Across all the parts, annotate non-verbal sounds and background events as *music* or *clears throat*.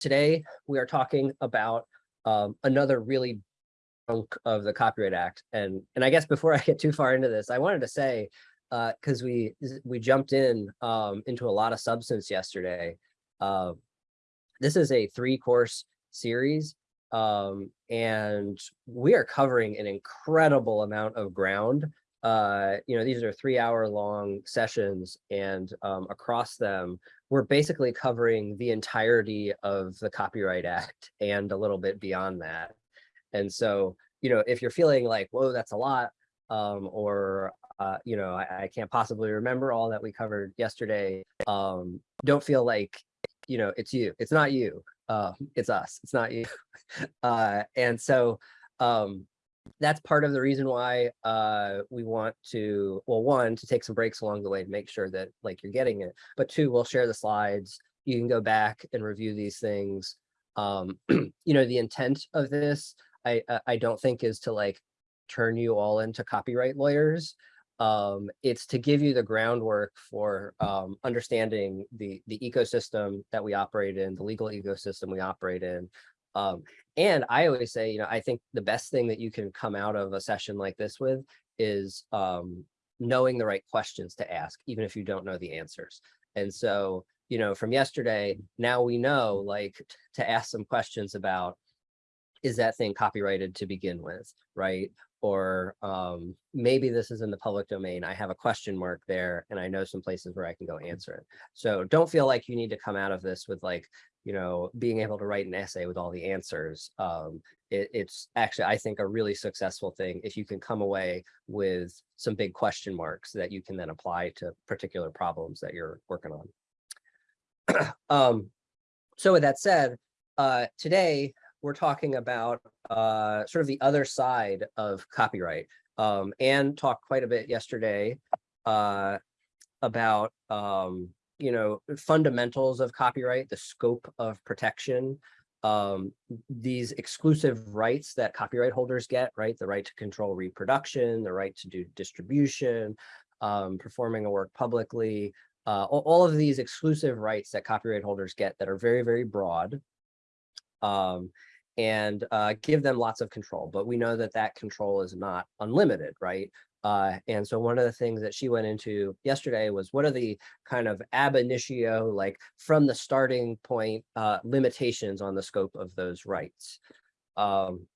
today we are talking about um, another really chunk of the Copyright Act. And, and I guess before *laughs* I get too far into this, I wanted to say, because we we jumped in um, into a lot of substance yesterday. Uh, this is a three course series um, and we are covering an incredible amount of ground. Uh, you know, these are three hour long sessions and um, across them, we're basically covering the entirety of the Copyright *laughs* Act and a little bit beyond that. And so, you know, if you're feeling like, whoa, that's a lot, um, or, uh, you know, I, I, can't possibly remember all that we covered yesterday, um, don't feel like, you know, it's you, it's not you, uh, it's us, it's not you. *laughs* uh, and so um, that's part of the reason why uh, we want to, well, one, to take some breaks along the way to make sure that like you're getting it, but two, we'll share the slides. You can go back and review these things. Um, *clears throat* you know, the intent of this, I, I don't think is to like turn you all into copyright lawyers. Um, it's to give you the groundwork for um, understanding the, the ecosystem that we operate in, the legal ecosystem we operate in, um, and I always say, you know, I think the best thing that you can come out of a session like this with is um, knowing the right questions to ask, even if you don't know the answers. And so, you know, from yesterday, now we know like to ask some questions about, is that thing copyrighted to begin with, right? Or um, maybe this is in the public domain. I have a question mark there and I know some places where I can go answer it. So don't feel like you need to come out of this with like you know, being able to write an essay with all the answers. Um, it, it's actually, I think, a really successful thing if you can come away with some big question marks that you can then apply to particular problems that you're working on. *clears throat* um, so with that said, uh, today we're talking about uh, sort of the other side of copyright. Um, and talked quite a bit yesterday uh, about um, you know, fundamentals of copyright, the scope of protection, um, these exclusive rights that copyright holders get, right? The right to control reproduction, the right to do distribution, um, performing a work publicly, uh, all of these exclusive rights that copyright holders get that are very, very broad um, and uh, give them lots of control. But we know that that control is not unlimited, right? Uh, and so one of the things that she went into yesterday was what are the kind of ab initio, like from the starting point, uh, limitations on the scope of those rights. Um,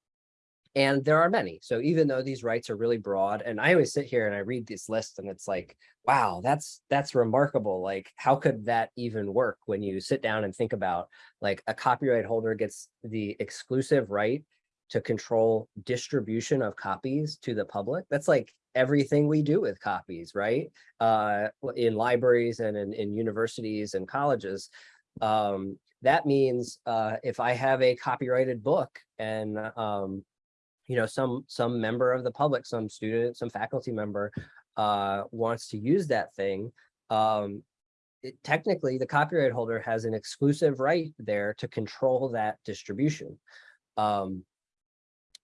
and there are many. So even though these rights are really broad, and I always sit here and I read this list and it's like, wow, that's that's remarkable. Like, how could that even work when you sit down and think about like a copyright holder gets the exclusive right to control distribution of copies to the public? That's like everything we do with copies, right? Uh, in libraries and in, in universities and colleges. Um, that means uh, if I have a copyrighted book and um, you know some some member of the public, some student, some faculty member uh, wants to use that thing, um, it, technically the copyright holder has an exclusive right there to control that distribution. Um,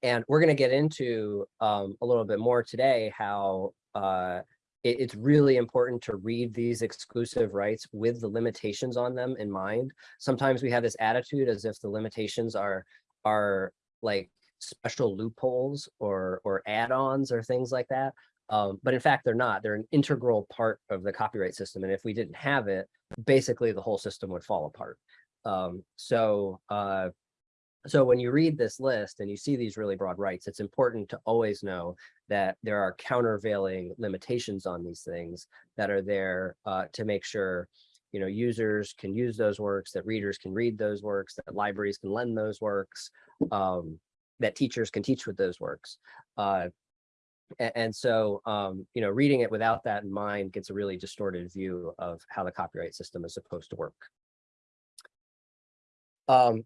and we're going to get into um, a little bit more today how uh, it, it's really important to read these exclusive rights with the limitations on them in mind. Sometimes we have this attitude as if the limitations are are like special loopholes or or add-ons or things like that. Um, but in fact, they're not. They're an integral part of the copyright system. And if we didn't have it, basically the whole system would fall apart. Um, so uh, so when you read this list and you see these really broad rights, it's important to always know that there are countervailing limitations on these things that are there uh, to make sure you know users can use those works, that readers can read those works, that libraries can lend those works, um, that teachers can teach with those works. Uh, and, so, um, you know, reading it without that in mind gets a really distorted view of how the copyright system is supposed to work. Um,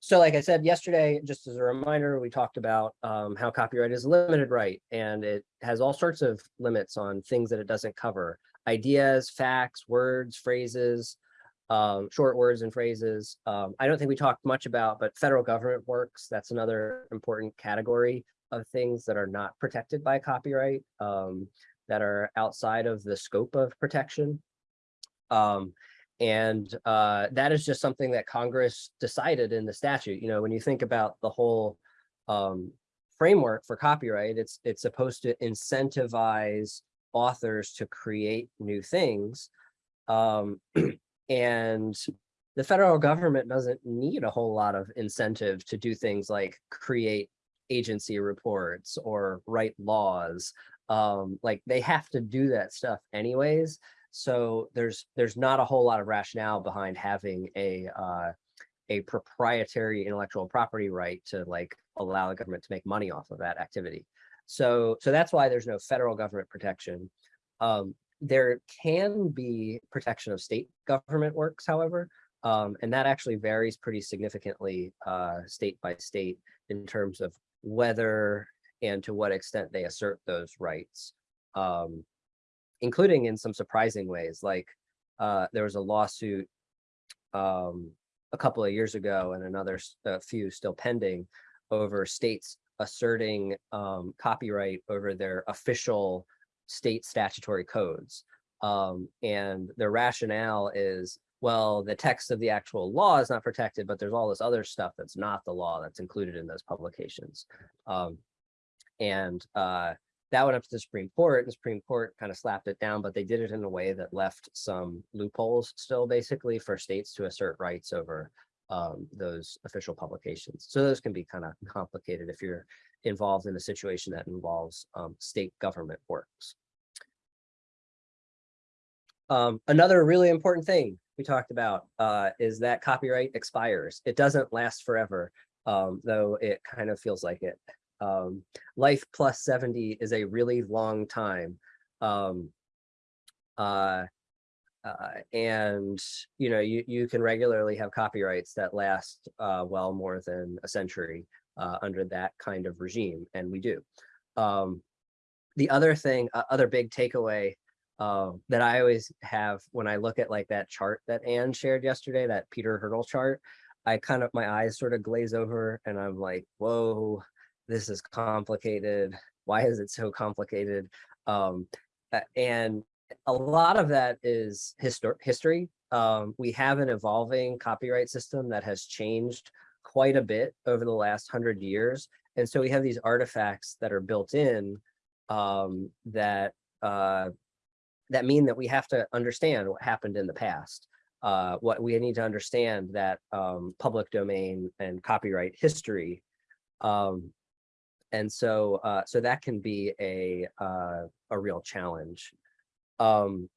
so like I said yesterday, just as a reminder, we talked about um, how copyright is a limited right and it has all sorts of limits on things that it doesn't cover. Ideas, facts, words, phrases, um, short words and phrases. Um, I don't think we talked much about, but federal government works, that's another important category of things that are not protected by copyright, um, that are outside of the scope of protection. And uh, that is just something that Congress decided in the statute. You know, when you think about the whole um, framework for copyright, it's it's supposed to incentivize authors to create new things. Um, *clears throat* and the federal government doesn't need a whole lot of incentive to do things like create agency reports or write laws. Um, like they have to do that stuff anyways. So there's there's not a whole lot of rationale behind having a uh, a proprietary intellectual property right to like allow the government to make money off of that activity. So so that's why there's no federal government protection. Um, there can be protection of state government works, however, um, and that actually varies pretty significantly uh, state by state in terms of whether and to what extent they assert those rights, um, including in some surprising ways. Like uh, there was a lawsuit um, a couple of years ago and another few still pending over states asserting um, copyright over their official state statutory codes. Um, and the rationale is, well, the text of the actual law is not protected, but there's all this other stuff that's not the law that's included in those publications. Um, and uh, that went up to the Supreme Court. and The Supreme Court kind of slapped it down, but they did it in a way that left some loopholes still basically for states to assert rights over um, those official publications. So those can be kind of complicated if you're involved in a situation that involves um, state government works. Um, another really important thing we talked about uh, is that copyright expires. It doesn't last forever, um, though it kind of feels like it. Um, life plus 70 is a really long time. Um, uh, uh, and you know you you can regularly have copyrights that last uh, well more than a century uh, under that kind of regime, and we do. Um, the other thing, other big takeaway uh, that I always have when I look at like that chart that Anne shared yesterday, that Peter Hirtle chart, I kind of my eyes sort of glaze over, and I'm like, whoa, this is complicated. Why is it so complicated? Um, and a lot of that is histor history. Um, we have an evolving copyright system that has changed quite a bit over the last hundred years. And so we have these artifacts that are built in um, that uh, that mean that we have to understand what happened in the past. Uh, what we need to understand that um, public domain and copyright history. Um, and so uh, so that can be a uh, a real challenge um,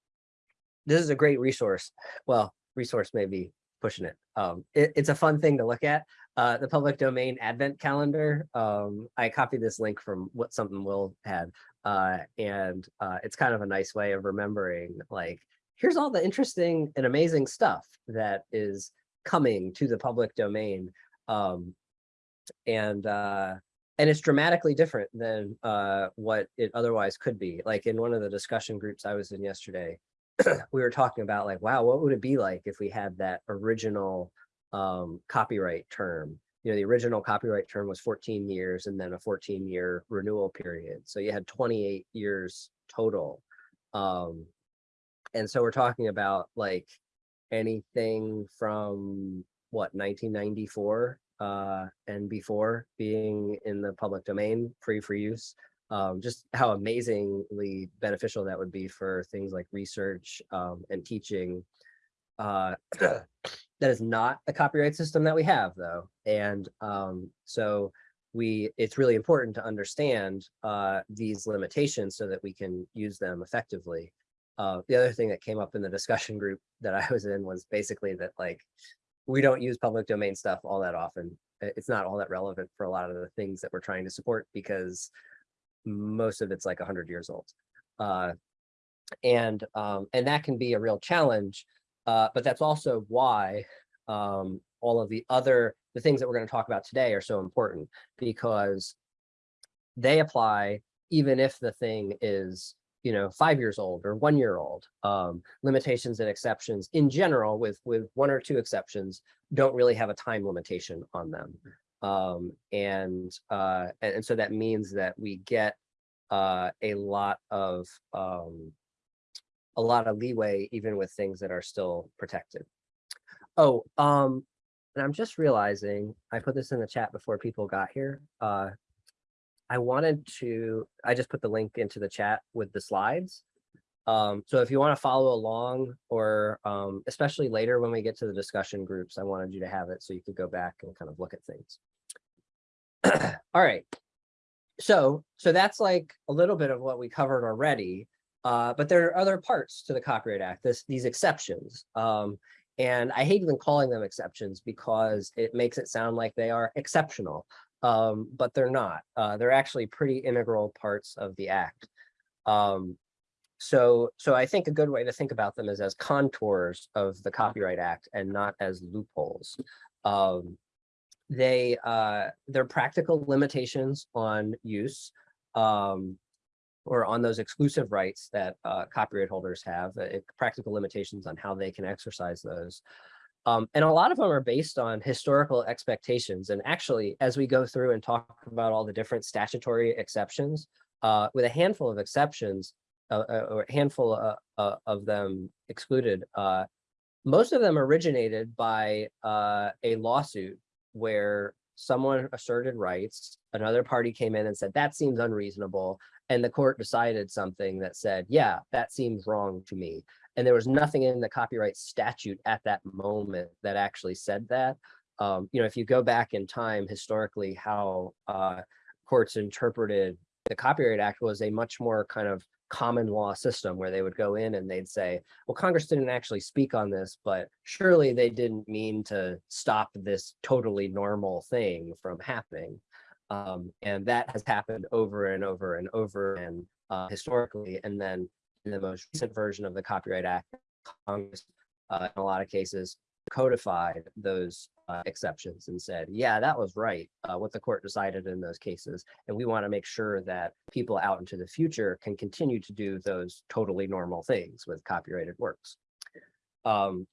this is a great resource. Well, resource may be pushing it. Um, it, it's a fun thing to look at. Uh, the public domain advent calendar. Um, I copied this link from what something Will had, uh, and uh, it's kind of a nice way of remembering like, here's all the interesting and amazing stuff that is coming to the public domain. Um, and uh, and it's dramatically different than uh, what it otherwise could be. Like in one of the discussion groups I was in yesterday, *clears throat* we were talking about like, wow, what would it be like if we had that original um, copyright term? You know, the original copyright term was 14 years and then a 14 year renewal period. So you had 28 years total. Um, and so we're talking about like anything from what 1994 uh, and before being in the public domain, free for use. Um, just how amazingly beneficial that would be for things like research um, and teaching. Uh, *coughs* that is not a copyright system that we have though. And um, so we it's really important to understand uh, these limitations so that we can use them effectively. Uh, the other thing that came up in the discussion group that I was in was basically that like we don't use public domain stuff all that often. It's not all that relevant for a lot of the things that we're trying to support because most of it's like 100 years old. Uh, and um, and that can be a real challenge, uh, but that's also why um, all of the other the things that we're going to talk about today are so important because they apply even if the thing is you know, five years old or one year old. Um, limitations and exceptions in general, with with one or two exceptions, don't really have a time limitation on them. Um, and, uh, and, and so that means that we get uh, a lot of um, a lot of leeway even with things that are still protected. Oh, um, and I'm just realizing, I put this in the chat before people got here. Uh, I wanted to, I just put the link into the chat with the slides. Um, so if you want to follow along or um, especially later when we get to the discussion groups, I wanted you to have it so you could go back and kind of look at things. *clears throat* All right. So, so that's like a little bit of what we covered already. Uh, but there are other parts to the Copyright Act, this, these exceptions. Um, and I hate even calling them exceptions because it makes it sound like they are exceptional, um, but they're not. Uh, they're actually pretty integral parts of the act. Um, so, so I think a good way to think about them is as contours of the Copyright Act and not as loopholes. Um, they, uh, they're practical limitations on use. Um, or on those exclusive rights that uh, copyright holders have, uh, practical limitations on how they can exercise those. Um, and a lot of them are based on historical expectations. And actually, as we go through and talk about all the different statutory exceptions, uh, with a handful of exceptions, uh, uh or a handful uh, uh, of them excluded, most of them originated by a lawsuit where someone asserted rights, another party came in and said, that seems unreasonable. And the court decided something that said, yeah, that seems wrong to me. And there was nothing in the copyright statute at that moment that actually said that. Um, you know, if you go back in time historically, how uh, courts interpreted the Copyright Act was a much more kind of common law system where they would go in and they'd say, well, Congress didn't actually speak on this, but surely they didn't mean to stop this totally normal thing from happening. Um, and that has happened over and over and over and uh, historically. And then in the most recent version of the Copyright Act, Congress, uh, in a lot of cases, codified those uh, exceptions and said, yeah, that was right, uh, what the court decided in those cases. And we want to make sure that people out into the future can continue to do those totally normal things with copyrighted works. Um,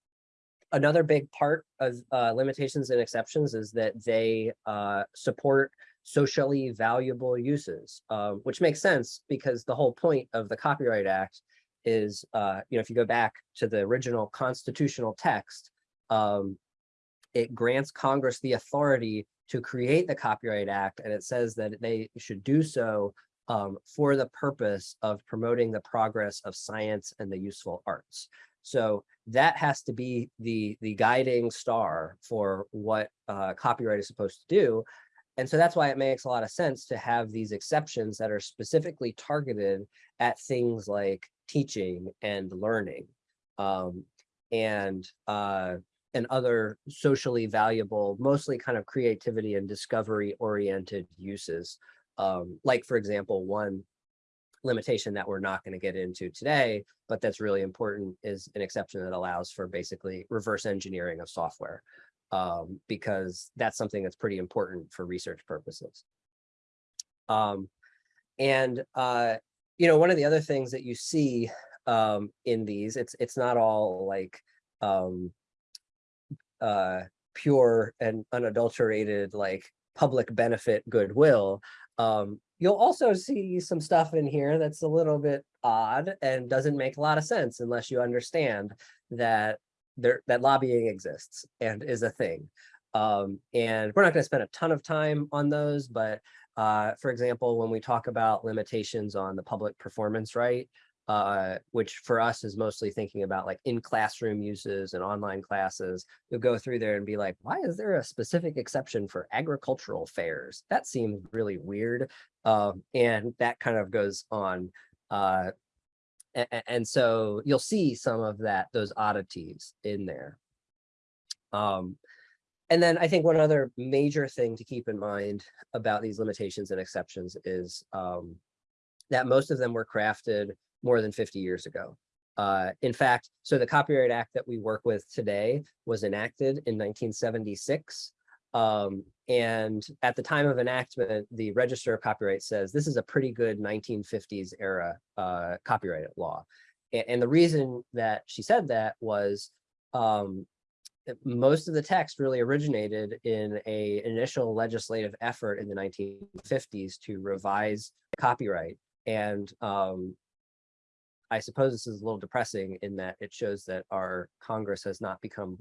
another big part of uh, limitations and exceptions is that they uh, support socially valuable uses, um, which makes sense because the whole point of the Copyright Act is, uh, you know, if you go back to the original constitutional text, um, it grants Congress the authority to create the Copyright Act, and it says that they should do so um, for the purpose of promoting the progress of science and the useful arts. So that has to be the, the guiding star for what uh, copyright is supposed to do. And so that's why it makes a lot of sense to have these exceptions that are specifically targeted at things like teaching and learning um, and uh, and other socially valuable, mostly kind of creativity and discovery oriented uses. Um, like, for example, one limitation that we're not going to get into today, but that's really important is an exception that allows for basically reverse engineering of software um, because that's something that's pretty important for research purposes. Um, and, uh, you know, one of the other things that you see um, in these, it's it's not all like um, uh, pure and unadulterated like public benefit goodwill. Um, you'll also see some stuff in here that's a little bit odd and doesn't make a lot of sense unless you understand that there that lobbying exists and is a thing. Um, and we're not going to spend a ton of time on those, but uh, for example, when we talk about limitations on the public performance right, uh, which for us is mostly thinking about like in classroom uses and online classes, you'll go through there and be like, why is there a specific exception for agricultural fairs? That seems really weird. Um, and that kind of goes on uh, and, so you'll see some of that, those oddities in there. Um, and then I think one other major thing to keep in mind about these limitations and exceptions is um, that most of them were crafted more than 50 years ago. Uh, in fact, so the Copyright Act that we work with today was enacted in 1976. Um, and at the time of enactment, the Register of Copyright says this is a pretty good 1950s era uh, copyright law. And, and, the reason that she said that was um, most of the text really originated in a initial legislative effort in the 1950s to revise copyright. And um, I suppose this is a little depressing in that it shows that our Congress has not become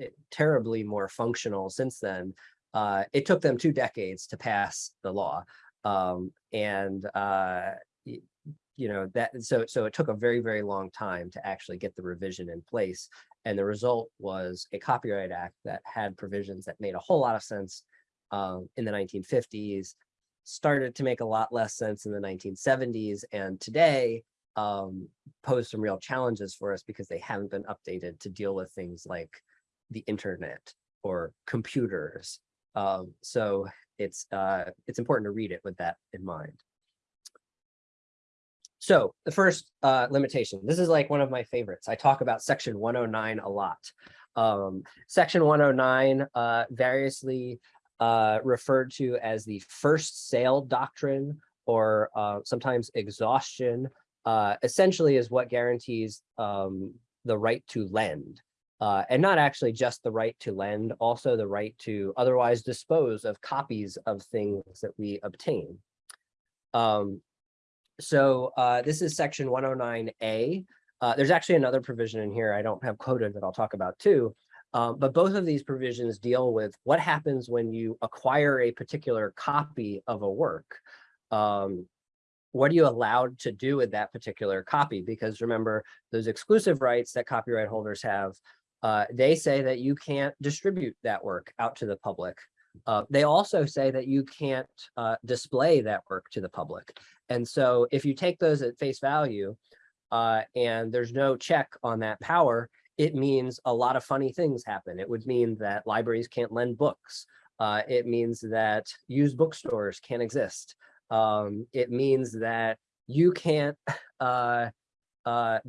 eh, terribly more functional since then. Uh, it took them two decades to pass the law. Um, and, uh, you know, that, so, so it took a very, very long time to actually get the revision in place. And the result was a Copyright Act that had provisions that made a whole lot of sense um, in the 1950s, started to make a lot less sense in the 1970s, and today um, pose some real challenges for us because they haven't been updated to deal with things like the internet or computers. Um, so it's uh, it's important to read it with that in mind. So the first uh, limitation, this is like one of my favorites. I talk about section 109 a lot. Um, section 109 uh, variously uh, referred to as the first sale doctrine or uh, sometimes exhaustion, uh, essentially is what guarantees um, the right to lend. Uh, and not actually just the right to lend, also the right to otherwise dispose of copies of things that we obtain. Um, so uh, this is section 109A. Uh, there's actually another provision in here I don't have quoted that I'll talk about too. Um, but both of these provisions deal with what happens when you acquire a particular copy of a work. Um, what are you allowed to do with that particular copy? Because remember, those exclusive rights that copyright holders have, uh, they say that you can't distribute that work out to the public. Uh, they also say that you can't uh, display that work to the public. And so if you take those at face value uh, and there's no check on that power, it means a lot of funny things happen. It would mean that libraries can't lend books. Uh, it means that used bookstores can't exist. Um, it means that you can't *laughs*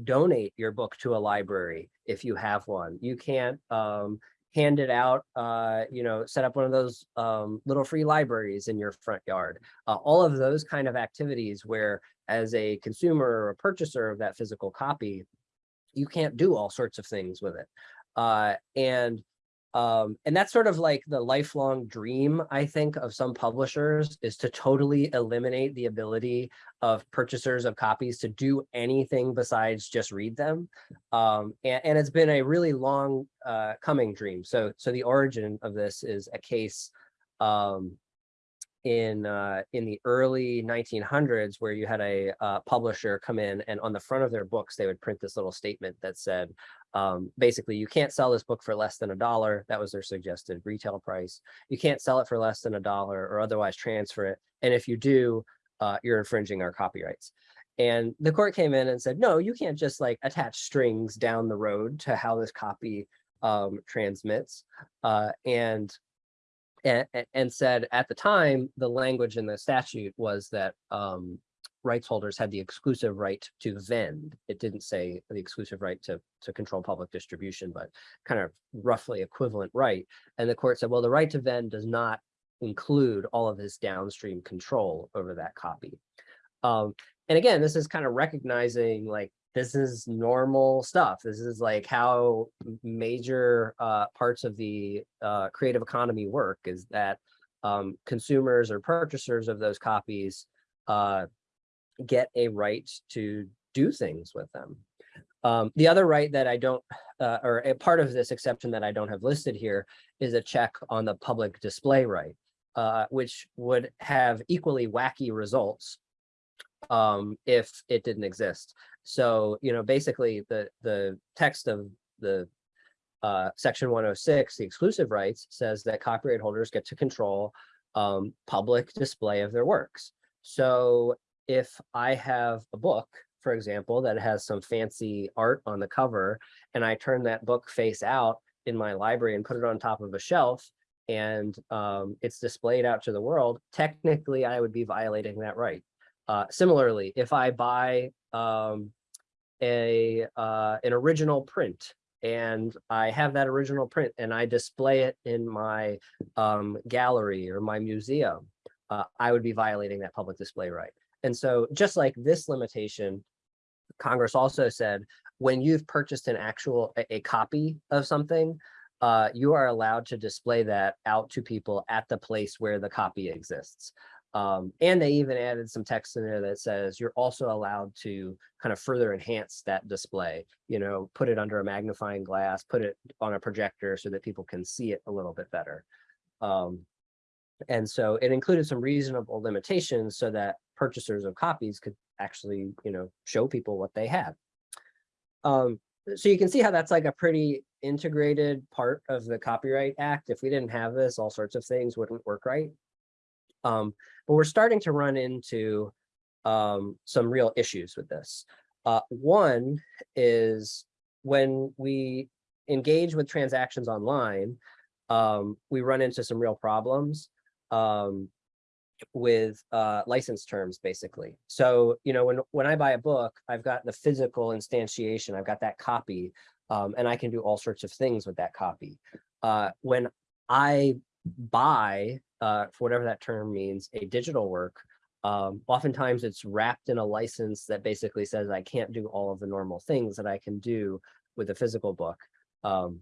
donate your book to a library if you have one. You can't um, hand it out, uh, you know, set up one of those um, little free libraries in your front yard. Uh, all of those kind of activities where as a consumer or a purchaser of that physical copy, you can't do all sorts of things with it. Uh, and um, and that's sort of like the lifelong dream, I think, of some publishers is to totally eliminate the ability of purchasers of copies to do anything besides just read them. Um, and, and, it's been a really long uh, coming dream. So, so the origin of this is a case um, in uh, in the early 1900s where you had a uh, publisher come in and on the front of their books they would print this little statement that said um, basically you can't sell this book for less than a dollar. That was their suggested retail price. You can't sell it for less than a dollar or otherwise transfer it. And if you do uh, you're infringing our copyrights. And the court came in and said no you can't just like attach strings down the road to how this copy um, transmits. Uh, and and, and said at the time, the language in the statute was that um, rights holders had the exclusive right to vend. It didn't say the exclusive right to, to control public distribution, but kind of roughly equivalent right. And the court said, well, the right to vend does not include all of this downstream control over that copy. Um, and again, this is kind of recognizing like this is normal stuff. This is like how major uh, parts of the uh, creative economy work is that um, consumers or purchasers of those copies uh, get a right to do things with them. Um, the other right that I don't, uh, or a part of this exception that I don't have listed here is a check on the public display right, uh, which would have equally wacky results um, if it didn't exist. So, you know, basically the, the text of the uh, section 106, the exclusive rights says that copyright holders get to control um, public display of their works. So if I have a book, for example, that has some fancy art on the cover, and I turn that book face out in my library and put it on top of a shelf, and um, it's displayed out to the world, technically I would be violating that right. Uh, similarly, if I buy um, a uh, an original print and I have that original print and I display it in my um, gallery or my museum, uh, I would be violating that public display right. And so just like this limitation, Congress also said, when you've purchased an actual, a, a copy of something, uh, you are allowed to display that out to people at the place where the copy exists. Um, and they even added some text in there that says you're also allowed to kind of further enhance that display, you know, put it under a magnifying glass, put it on a projector so that people can see it a little bit better. Um, and so it included some reasonable limitations so that purchasers of copies could actually, you know, show people what they had. Um, so you can see how that's like a pretty integrated part of the Copyright Act. If we didn't have this, all sorts of things wouldn't work right. Um, but we're starting to run into um, some real issues with this. Uh, one is when we engage with transactions online, um, we run into some real problems um, with uh, license terms, basically. So, you know, when, when I buy a book, I've got the physical instantiation, I've got that copy, um, and I can do all sorts of things with that copy. Uh, when I buy, uh, for whatever that term means, a digital work, um, oftentimes it's wrapped in a license that basically says I can't do all of the normal things that I can do with a physical book. Um,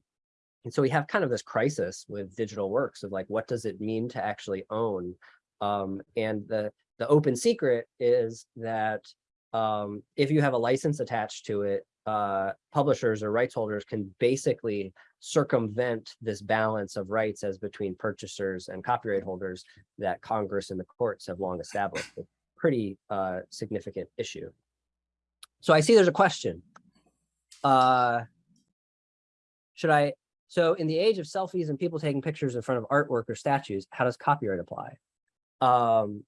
and so we have kind of this crisis with digital works of like, what does it mean to actually own? Um, and the, the open secret is that um, if you have a license attached to it, uh, publishers or rights holders can basically circumvent this balance of rights as between purchasers and copyright holders that Congress and the courts have long established. A pretty uh, significant issue. So I see there's a question. Uh, should I, so in the age of selfies and people taking pictures in front of artwork or statues, how does copyright apply? Um,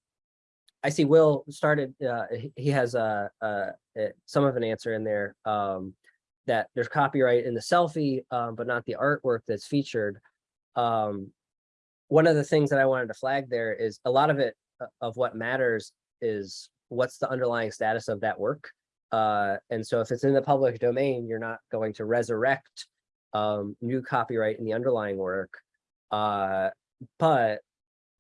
I see Will started, uh, he has a, a, some of an answer in there um, that there's copyright in the selfie, um, but not the artwork that's featured. Um, one of the things that I wanted to flag there is a lot of it uh, of what matters is what's the underlying status of that work. Uh, and so if it's in the public domain, you're not going to resurrect um, new copyright in the underlying work. Uh, but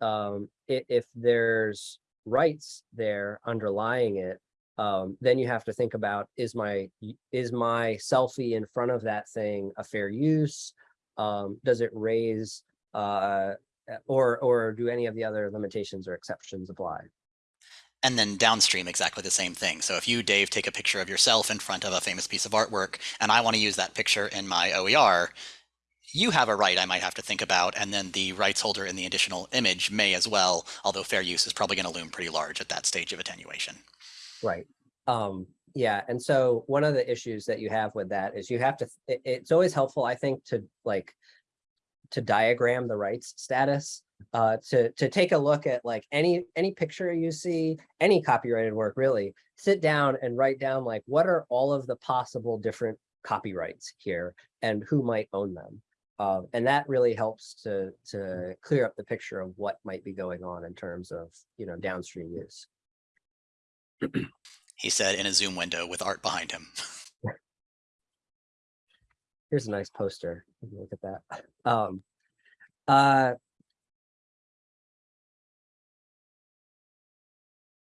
um, if there's rights there underlying it, um, then you have to think about is my is my selfie in front of that thing a fair use? Um, does it raise uh, or or do any of the other limitations or exceptions apply? And then downstream, exactly the same thing. So if you, Dave, take a picture of yourself in front of a famous piece of artwork, and I want to use that picture in my OER, you have a right I might have to think about, and then the rights holder in the additional image may as well, although fair use is probably going to loom pretty large at that stage of attenuation. Right. Um, yeah. And so one of the issues that you have with that is you have to, it, it's always helpful, I think, to like, to diagram the rights status, uh, to, to take a look at like any, any picture you see, any copyrighted work really, sit down and write down like, what are all of the possible different copyrights here and who might own them? Uh, and that really helps to to clear up the picture of what might be going on in terms of you know downstream use. *clears throat* he said in a Zoom window with art behind him. *laughs* Here's a nice poster. Look at that. *laughs* Um, uh,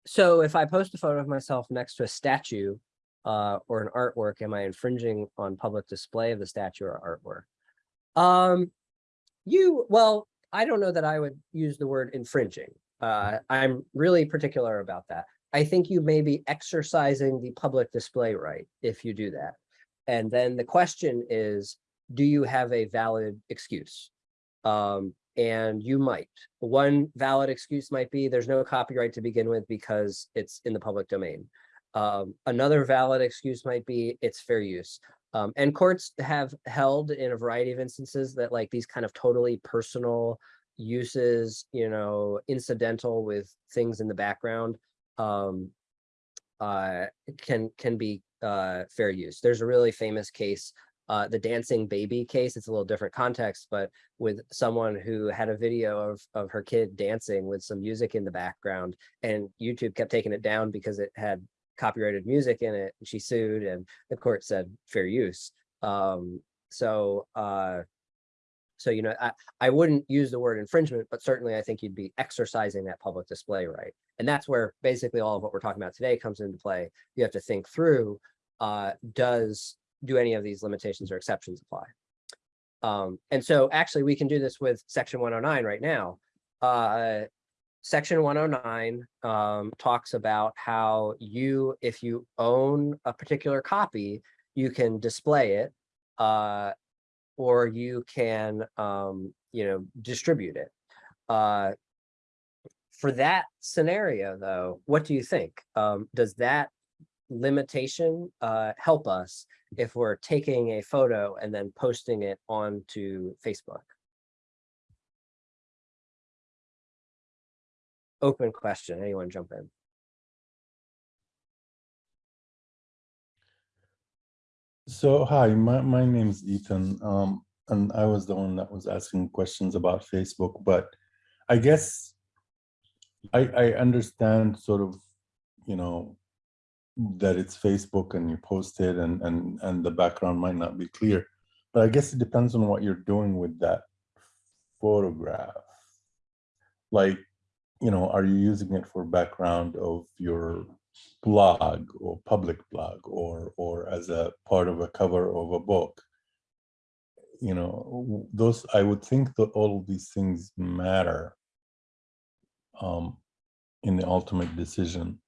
so if I post a photo of myself next to a statue uh, or an artwork, am I infringing on public display of the statue or artwork? Um, you, well, I don't know that I would use the word infringing. Uh, I'm really particular about that. I think you may be exercising the public display right if you do that. And then the question is, do you have a valid excuse? Um, and you might. One valid excuse might be there's no copyright to begin with because it's in the public domain. Um, another valid excuse might be it's fair use. Um, and courts have held in a variety of instances that like these kind of totally personal uses, you know, incidental with things in the background um, uh, can can be uh, fair use. There's a really famous case, uh, the dancing baby case. It's a little different context, but with someone who had a video of of her kid dancing with some music in the background, and YouTube kept taking it down because it had copyrighted music in it. And she sued and the court said fair use. Um, so, uh, so, you know, I, I wouldn't use the word infringement, but certainly I think you'd be exercising that public display right. And that's where basically all of what we're talking about today comes into play. You have to think through, uh, does, do any of these limitations or exceptions apply? Um, and so actually we can do this with section 109 right now. Uh, section one oh nine, um, talks about how you, if you own a particular copy, you can display it. Uh, or you can, um, you know, distribute it. Uh, for that scenario, though, what do you think? Um, does that limitation uh, help us if we're taking a photo and then posting it onto Facebook? Open question, anyone jump in? So, hi, my, my name's Ethan, um, and I was the one that was asking questions about Facebook, but I guess I, I understand sort of, you know, that it's Facebook and you post it and, and, and the background might not be clear, but I guess it depends on what you're doing with that photograph. Like, you know, are you using it for background of your blog or public blog or or as a part of a cover of a book you know those i would think that all of these things matter um in the ultimate decision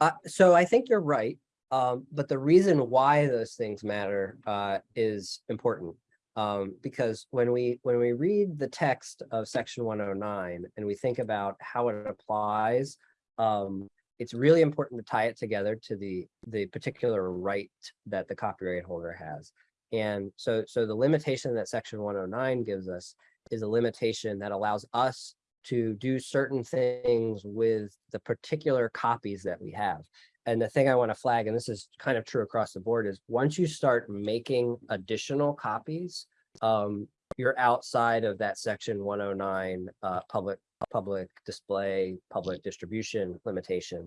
Uh, so I think you're right. Um, but the reason why those things matter uh, is important. Um, because when we when we read the text of section 109 and we think about how it applies, um, it's really important to tie it together to the the particular right that the copyright holder has. And so so the limitation that section 109 gives us is a limitation that allows us to do certain things with the particular copies that we have. And the thing I want to flag, and this is kind of true across the board, is once you start making additional copies, um, you're outside of that section 109 uh, public public display, public distribution limitation.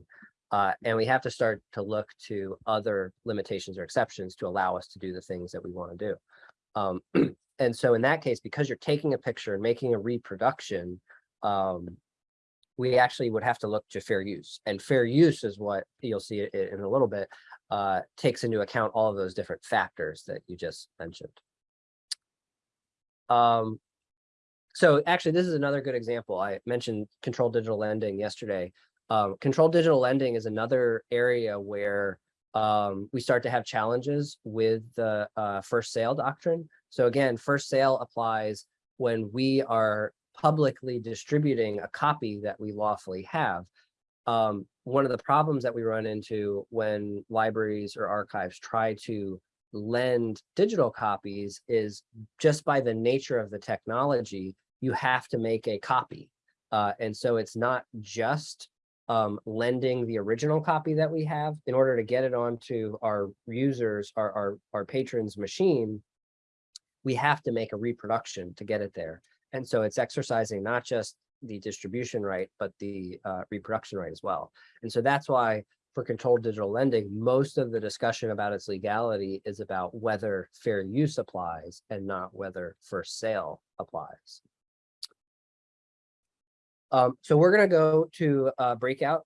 Uh, and we have to start to look to other limitations or exceptions to allow us to do the things that we want to do. Um, *clears throat* and so in that case, because you're taking a picture and making a reproduction, um, we actually would have to look to fair use. And fair use is what you'll see in a little bit, uh, takes into account all of those different factors that you just mentioned. Um, so actually, this is another good example. I mentioned controlled digital lending yesterday. Um, controlled digital lending is another area where um, we start to have challenges with the uh, first sale doctrine. So again, first sale applies when we are publicly distributing a copy that we lawfully have. Um, one of the problems that we run into when libraries or archives try to lend digital copies is just by the nature of the technology, you have to make a copy. Uh, and so it's not just um, lending the original copy that we have in order to get it onto our users, our, our, our patrons machine, we have to make a reproduction to get it there. And so it's exercising not just the distribution right, but the uh, reproduction right as well. And so that's why for controlled digital lending, most of the discussion about its legality is about whether fair use applies and not whether first sale applies. Um, so we're going to go to uh, breakout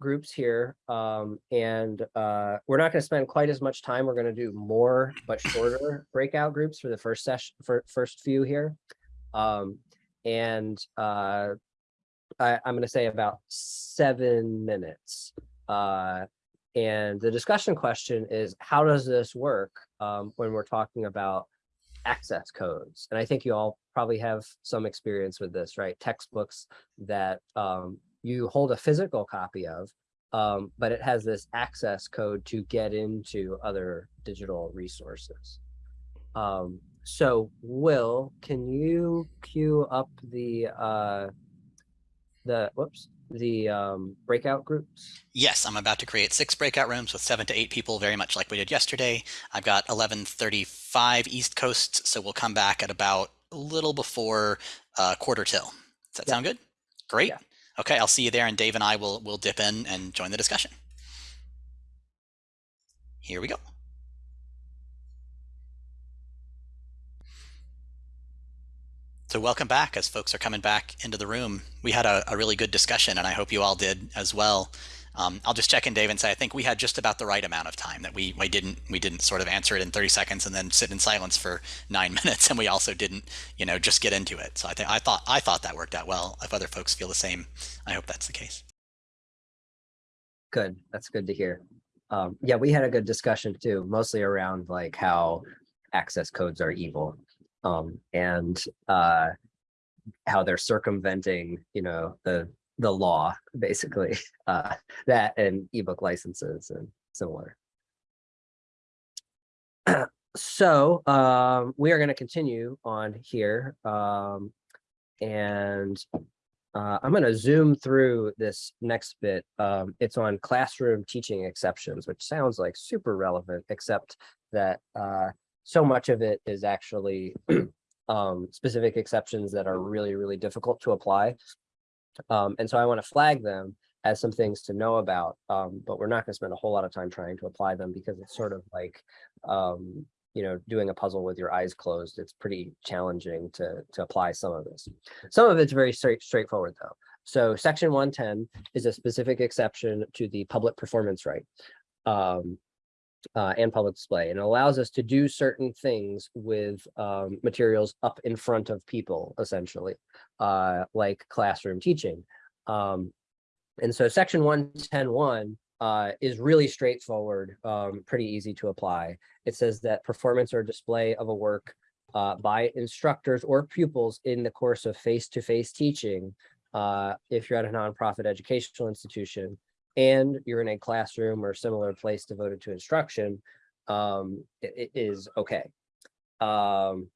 groups here, um, and uh, we're not going to spend quite as much time. We're going to do more but shorter breakout groups for the first session, for first few here. Um, and uh, I, am going to say about seven minutes. Uh, and the discussion question is, how does this work um, when we're talking about access codes? And I think you all probably have some experience with this, right? Textbooks that um, you hold a physical copy of, um, but it has this access code to get into other digital resources. So Will, can you queue up the uh, the whoops the um, breakout groups? Yes, I'm about to create six breakout rooms with seven to eight people, very much like we did yesterday. I've got 11:35 East Coast, so we'll come back at about a little before uh, quarter till. Does that yeah. sound good? Great. Yeah. Okay, I'll see you there, and Dave and I will will dip in and join the discussion. Here we go. So welcome back as folks are coming back into the room. We had a, a really good discussion and I hope you all did as well. Um, I'll just check in, Dave, and say I think we had just about the right amount of time that we we didn't we didn't sort of answer it in 30 seconds and then sit in silence for nine *laughs* minutes, and we also didn't you know just get into it. So I think I thought I thought that worked out well. If other folks feel the same, I hope that's the case. Good, that's good to hear. Um, yeah, we had a good discussion too, mostly around like how access codes are evil. Um, and uh, how they're circumventing, you know, the the law, basically, *laughs* uh, that and ebook licenses and similar. *clears throat* So um, we are going to continue on here. Um, and uh, I'm going to zoom through this next bit. Um, it's on classroom teaching exceptions, which sounds like super relevant, except that uh, so much of it is actually *clears throat* um, specific exceptions that are really, really difficult to apply. Um, and so I want to flag them as some things to know about, um, but we're not going to spend a whole lot of time trying to apply them because it's sort of like, um, you know, doing a puzzle with your eyes closed. It's pretty challenging to, to apply some of this. Some of it's very straight, straightforward though. So section 110 is a specific exception to the public performance right. Um, uh, and public display and it allows us to do certain things with um, materials up in front of people essentially uh, like classroom teaching um, and so section 1101 uh, is really straightforward um, pretty easy to apply. It says that performance or display of a work uh, by instructors or pupils in the course of face-to-face -face teaching uh, if you're at a nonprofit educational institution and you're in a classroom or similar place devoted to instruction, um, it, it is okay. Um,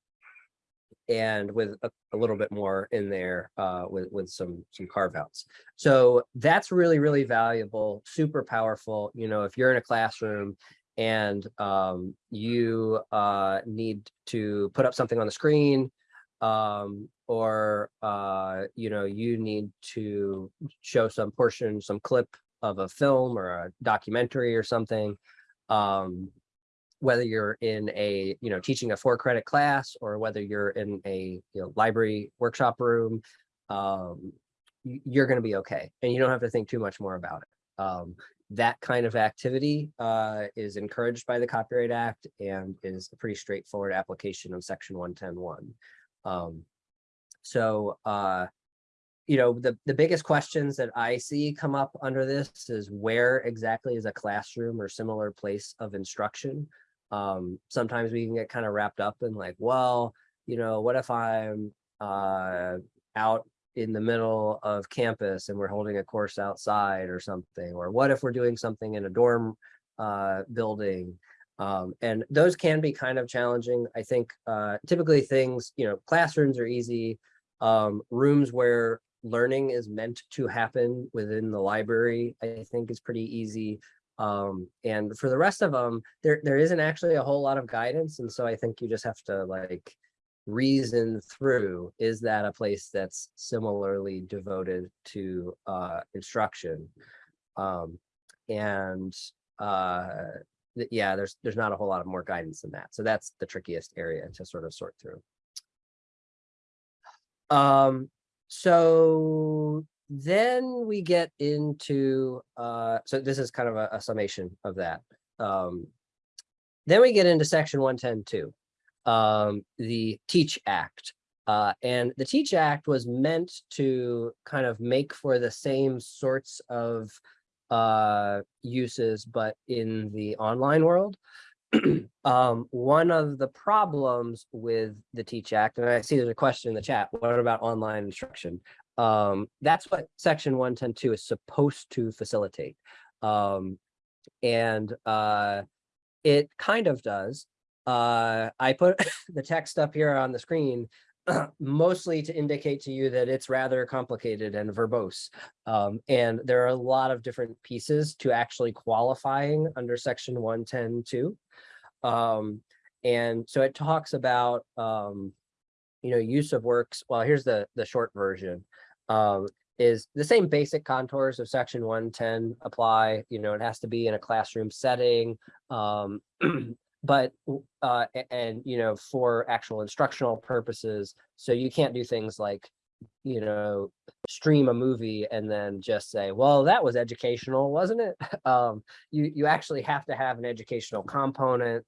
and with a, a, little bit more in there uh, with, with some, some carve outs. So that's really, really valuable, super powerful. You know, if you're in a classroom and um, you uh, need to put up something on the screen um, or, uh, you know, you need to show some portion, some clip of a film or a documentary or something, um, whether you're in a, you know, teaching a four credit class or whether you're in a you know, library workshop room, um, you're going to be okay. And you don't have to think too much more about it. Um, that kind of activity uh, is encouraged by the Copyright Act and is a pretty straightforward application of Section 1101. Um, so uh, you know, the, the biggest questions that I see come up under this is where exactly is a classroom or similar place of instruction? Um, sometimes we can get kind of wrapped up in like, well, you know, what if I'm uh, out in the middle of campus and we're holding a course outside or something, or what if we're doing something in a dorm uh, building? Um, and those can be kind of challenging. I think uh, typically things, you know, classrooms are easy. Um, rooms where learning is meant to happen within the library, I think is pretty easy. Um, and for the rest of them, there, there isn't actually a whole lot of guidance. And so I think you just have to like reason through, is that a place that's similarly devoted to uh, instruction? Um, and uh, yeah, there's there's not a whole lot of more guidance than that. So that's the trickiest area to sort of sort through. Um, so then we get into, uh, so this is kind of a, a summation of that. Um, then we get into section 110.2, um, the Teach Act. Uh, and the Teach Act was meant to kind of make for the same sorts of uh, uses, but in the online world. *clears throat* um, one of the problems with the Teach Act, and I see there's a question in the chat, what about online instruction? Um, that's what section 110.2 is supposed to facilitate. Um, and uh, it kind of does. Uh, I put *laughs* the text up here on the screen *clears throat* mostly to indicate to you that it's rather complicated and verbose. Um, and there are a lot of different pieces to actually qualifying under section 110.2. Um, and so it talks about, um, you know, use of works. Well, here's the, the short version. Um, is the same basic contours of section 110 apply, you know, it has to be in a classroom setting. Um, *clears throat* but uh, and you know for actual instructional purposes so you can't do things like you know, stream a movie and then just say, well, that was educational, wasn't it? *laughs* Um, you, you actually have to have an educational component.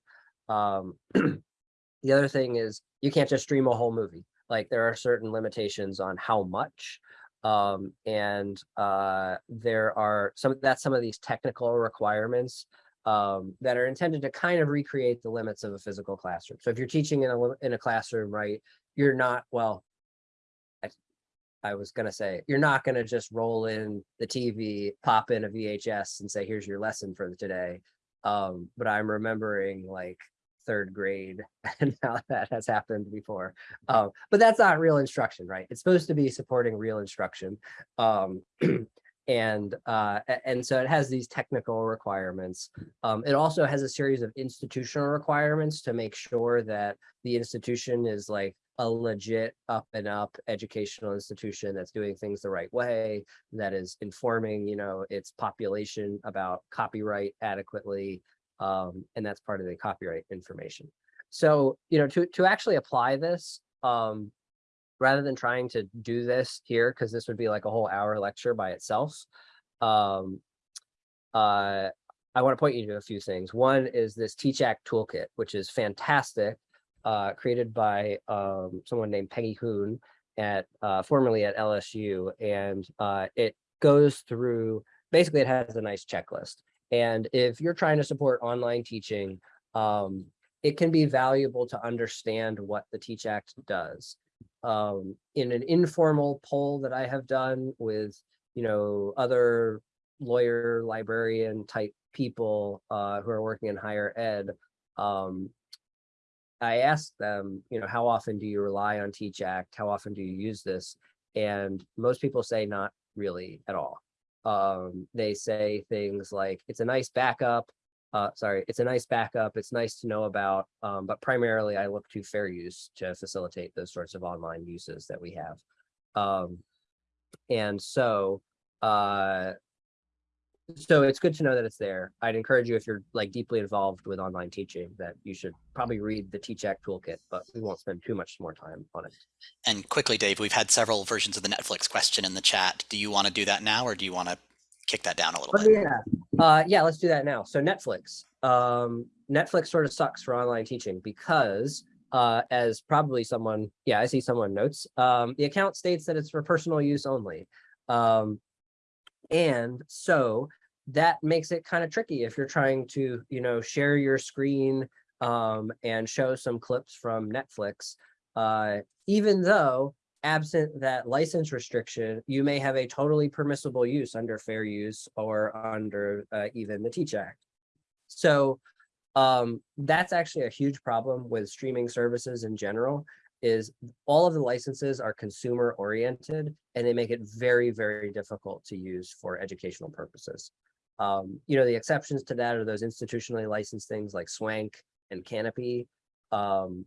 Um, *clears throat* the other thing is you can't just stream a whole movie. Like there are certain limitations on how much. Um, and uh, there are some, that's some of these technical requirements um, that are intended to kind of recreate the limits of a physical classroom. So if you're teaching in a, in a classroom, right, you're not, well, I, was gonna say, you're not gonna just roll in the TV, pop in a VHS and say, here's your lesson for today. Um, but I'm remembering like third grade *laughs* and how that has happened before. Um, but that's not real instruction, right? It's supposed to be supporting real instruction. Um, *clears throat* and uh, and so it has these technical requirements. Um, it also has a series of institutional requirements to make sure that the institution is like a legit up and up educational institution that's doing things the right way, that is informing, you know, its population about copyright adequately. Um, and that's part of the copyright information. So, you know, to, to actually apply this, um, rather than trying to do this here, because this would be like a whole hour lecture by itself. Um, uh, I want to point you to a few things. One is this Teach Act toolkit, which is fantastic, uh, created by um, someone named Peggy Hoon at uh, formerly at LSU, and uh, it goes through. Basically, it has a nice checklist. And if you're trying to support online teaching, um, it can be valuable to understand what the Teach Act does um, in an informal poll that I have done with, you know, other lawyer, librarian type people uh, who are working in higher ed, um, I asked them, you know, how often do you rely on Teach Act? How often do you use this? And most people say not really at all. Um, they say things like, it's a nice backup. Uh, sorry, it's a nice backup. It's nice to know about, um, but primarily I look to fair use to facilitate those sorts of online uses that we have. Um, and so, uh, so it's good to know that it's there. I'd encourage you if you're like deeply involved with online teaching that you should probably read the Teach Act toolkit, but we won't spend too much more time on it. And quickly, Dave, we've had several versions of the Netflix question in the chat. Do you want to do that now or do you want to kick that down a little Oh, bit? yeah, uh, yeah, let's do that now. So Netflix, um, Netflix sort of sucks for online teaching because uh, as probably someone, yeah, I see someone notes, um, the account states that it's for personal use only. Um, and so that makes it kind of tricky if you're trying to, you know, share your screen um, and show some clips from Netflix. Uh, even though absent that license restriction, you may have a totally permissible use under fair use or under uh, even the Teach Act. So um, that's actually a huge problem with streaming services in general is all of the licenses are consumer oriented and they make it very, very difficult to use for educational purposes. Um, you know, the exceptions to that are those institutionally licensed things like Swank and Kanopy. Um,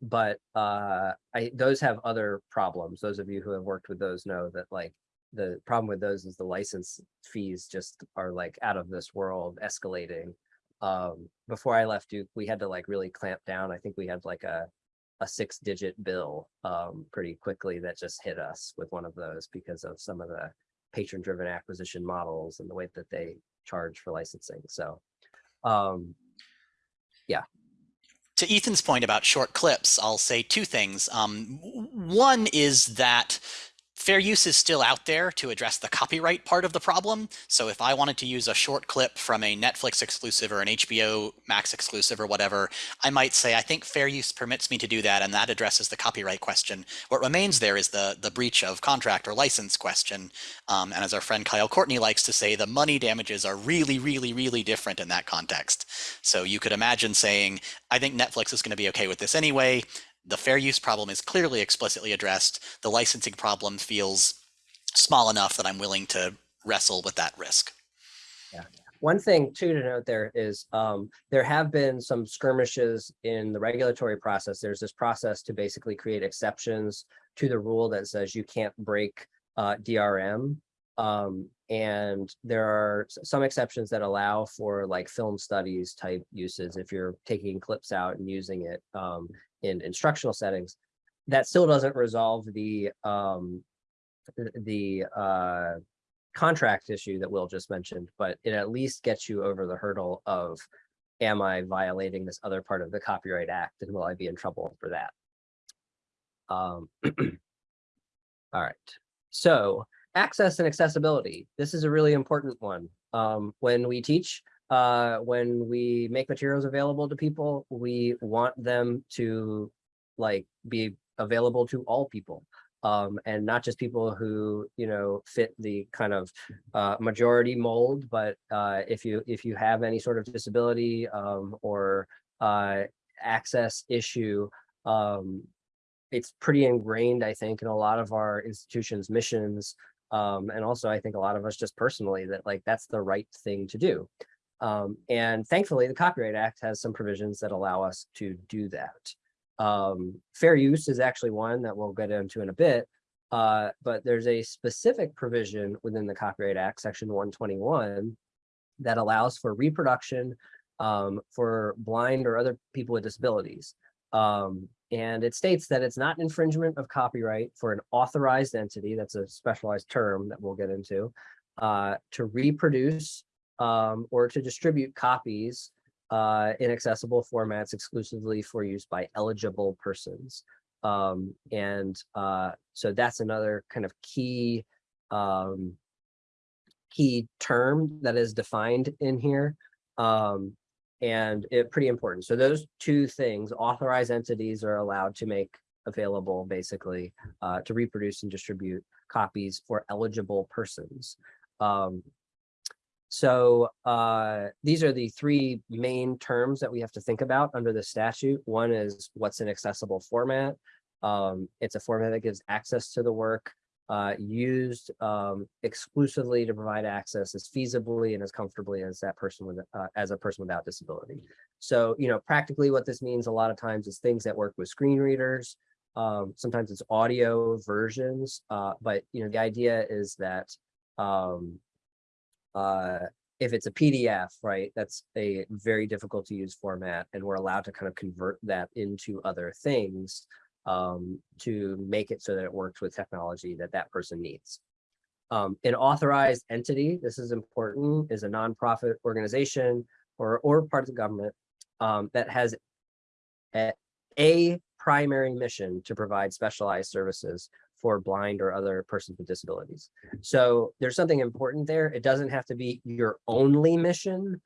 but uh, I those have other problems. Those of you who have worked with those know that like the problem with those is the license fees just are like out of this world escalating. Um, before I left Duke, we had to like really clamp down. I think we had like a a six digit bill um, pretty quickly that just hit us with one of those because of some of the patron driven acquisition models and the way that they charge for licensing. So um, yeah. to Ethan's point about short clips, I'll say two things. Um, one is that fair use is still out there to address the copyright part of the problem. So if I wanted to use a short clip from a Netflix exclusive or an HBO Max exclusive or whatever, I might say, I think fair use permits me to do that, and that addresses the copyright question. What remains there is the, the breach of contract or license question. Um, and as our friend Kyle Courtney likes to say, the money damages are really, really, really different in that context. So you could imagine saying, I think Netflix is going to be okay with this anyway. The fair use problem is clearly explicitly addressed. The licensing problem feels small enough that I'm willing to wrestle with that risk. Yeah. One thing too to note there is um, there have been some skirmishes in the regulatory process. There's this process to basically create exceptions to the rule that says you can't break uh, DRM. Um, and there are some exceptions that allow for like film studies type uses if you're taking clips out and using it um, in instructional settings. that still doesn't resolve the, um, the, uh, contract issue that Will just mentioned, but it at least gets you over the hurdle of, am I violating this other part of the Copyright Act and will I be in trouble for that? Um, *clears throat* all right, so access and accessibility. This is a really important one. Um, when we teach, uh, when we make materials available to people, we want them to like be available to all people. Um, and not just people who, you know, fit the kind of uh, majority mold, but uh, if you if you have any sort of disability um, or uh, access issue, um, it's pretty ingrained, I think, in a lot of our institutions' missions. Um, and also, I think a lot of us just personally that like that's the right thing to do. Um, and thankfully, the Copyright Act has some provisions that allow us to do that. Um, fair use is actually one that we'll get into in a bit. Uh, but there's a specific provision within the Copyright Act, section 121, that allows for reproduction um, for blind or other people with disabilities. Um, and it states that it's not infringement of copyright for an authorized entity, that's a specialized term that we'll get into, uh, to reproduce um, or to distribute copies uh, in accessible formats exclusively for use by eligible persons. Um, and uh, so that's another kind of key um, key term that is defined in here. Um, and it pretty important. So those two things, authorized entities are allowed to make available basically uh, to reproduce and distribute copies for eligible persons. Um, so uh, these are the three main terms that we have to think about under the statute. One is what's an accessible format. Um, it's a format that gives access to the work uh, used um, exclusively to provide access as feasibly and as comfortably as that person with uh, as a person without disability. So, you know, practically what this means a lot of times is things that work with screen readers. Um, sometimes it's audio versions, uh, but you know, the idea is that um, uh, if it's a PDF, right, that's a very difficult to use format, and we're allowed to kind of convert that into other things um, to make it so that it works with technology that that person needs. Um, an authorized entity, this is important, is a nonprofit organization or, or part of the government um, that has a, a primary mission to provide specialized services for blind or other persons with disabilities. So there's something important there. It doesn't have to be your only mission,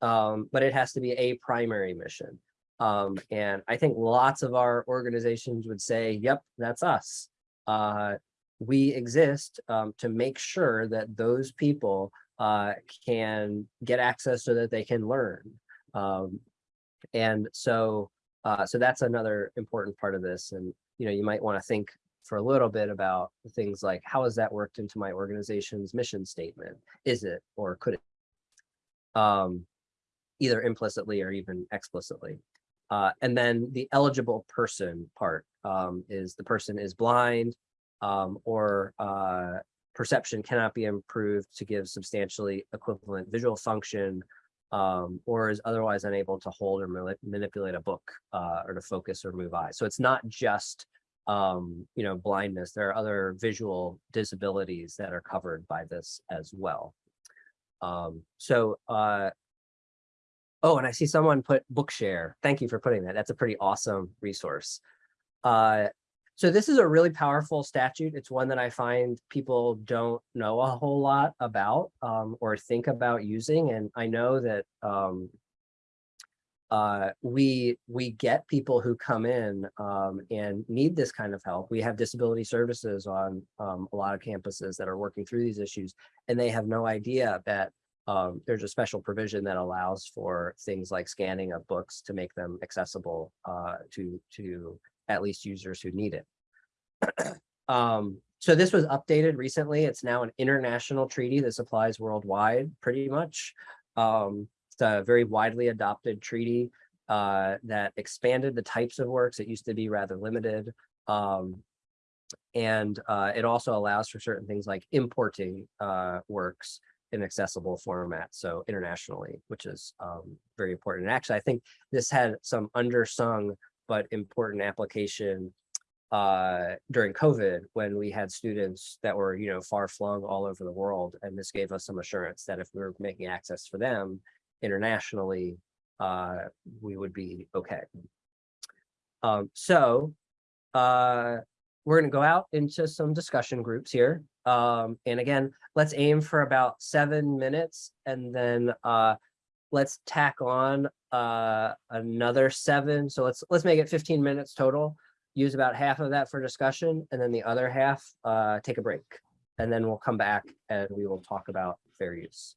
um, but it has to be a primary mission. Um, and I think lots of our organizations would say, yep, that's us. Uh, we exist um, to make sure that those people uh, can get access so that they can learn. Um, and so, uh, so that's another important part of this. And, you know, you might want to think for a little bit about things like, how has that worked into my organization's mission statement? Is it, or could it? Um, either implicitly or even explicitly. Uh, and then the eligible person part um, is the person is blind um, or uh, perception cannot be improved to give substantially equivalent visual function um, or is otherwise unable to hold or mani- manipulate a book uh, or to focus or move eyes. So it's not just um, you know blindness. There are other visual disabilities that are covered by this as well. Um, so uh, Oh, and I see someone put Bookshare. Thank you for putting that. That's a pretty awesome resource. Uh, so this is a really powerful statute. It's one that I find people don't know a whole lot about um, or think about using. And I know that um, uh, we we get people who come in um, and need this kind of help. We have disability services on um, a lot of campuses that are working through these issues, and they have no idea that um, there's a special provision that allows for things like scanning of books to make them accessible uh, to to at least users who need it. *clears throat* um, so this was updated recently. It's now an international treaty that applies worldwide, pretty much. Um, it's a very widely adopted treaty uh, that expanded the types of works. It used to be rather limited. Um, and uh, it also allows for certain things like importing uh, works in accessible format, so internationally, which is um, very important. And actually, I think this had some undersung but important application uh, during COVID, when we had students that were, you know, far flung all over the world. And this gave us some assurance that if we were making access for them internationally, uh, we would be okay. Um, so, uh, we're gonna go out into some discussion groups here. Um, and again, let's aim for about seven minutes and then, uh, let's tack on, uh, another seven. So let's, let's make it fifteen minutes total. Use about half of that for discussion and then the other half, uh, take a break. And then we'll come back and we will talk about fair use.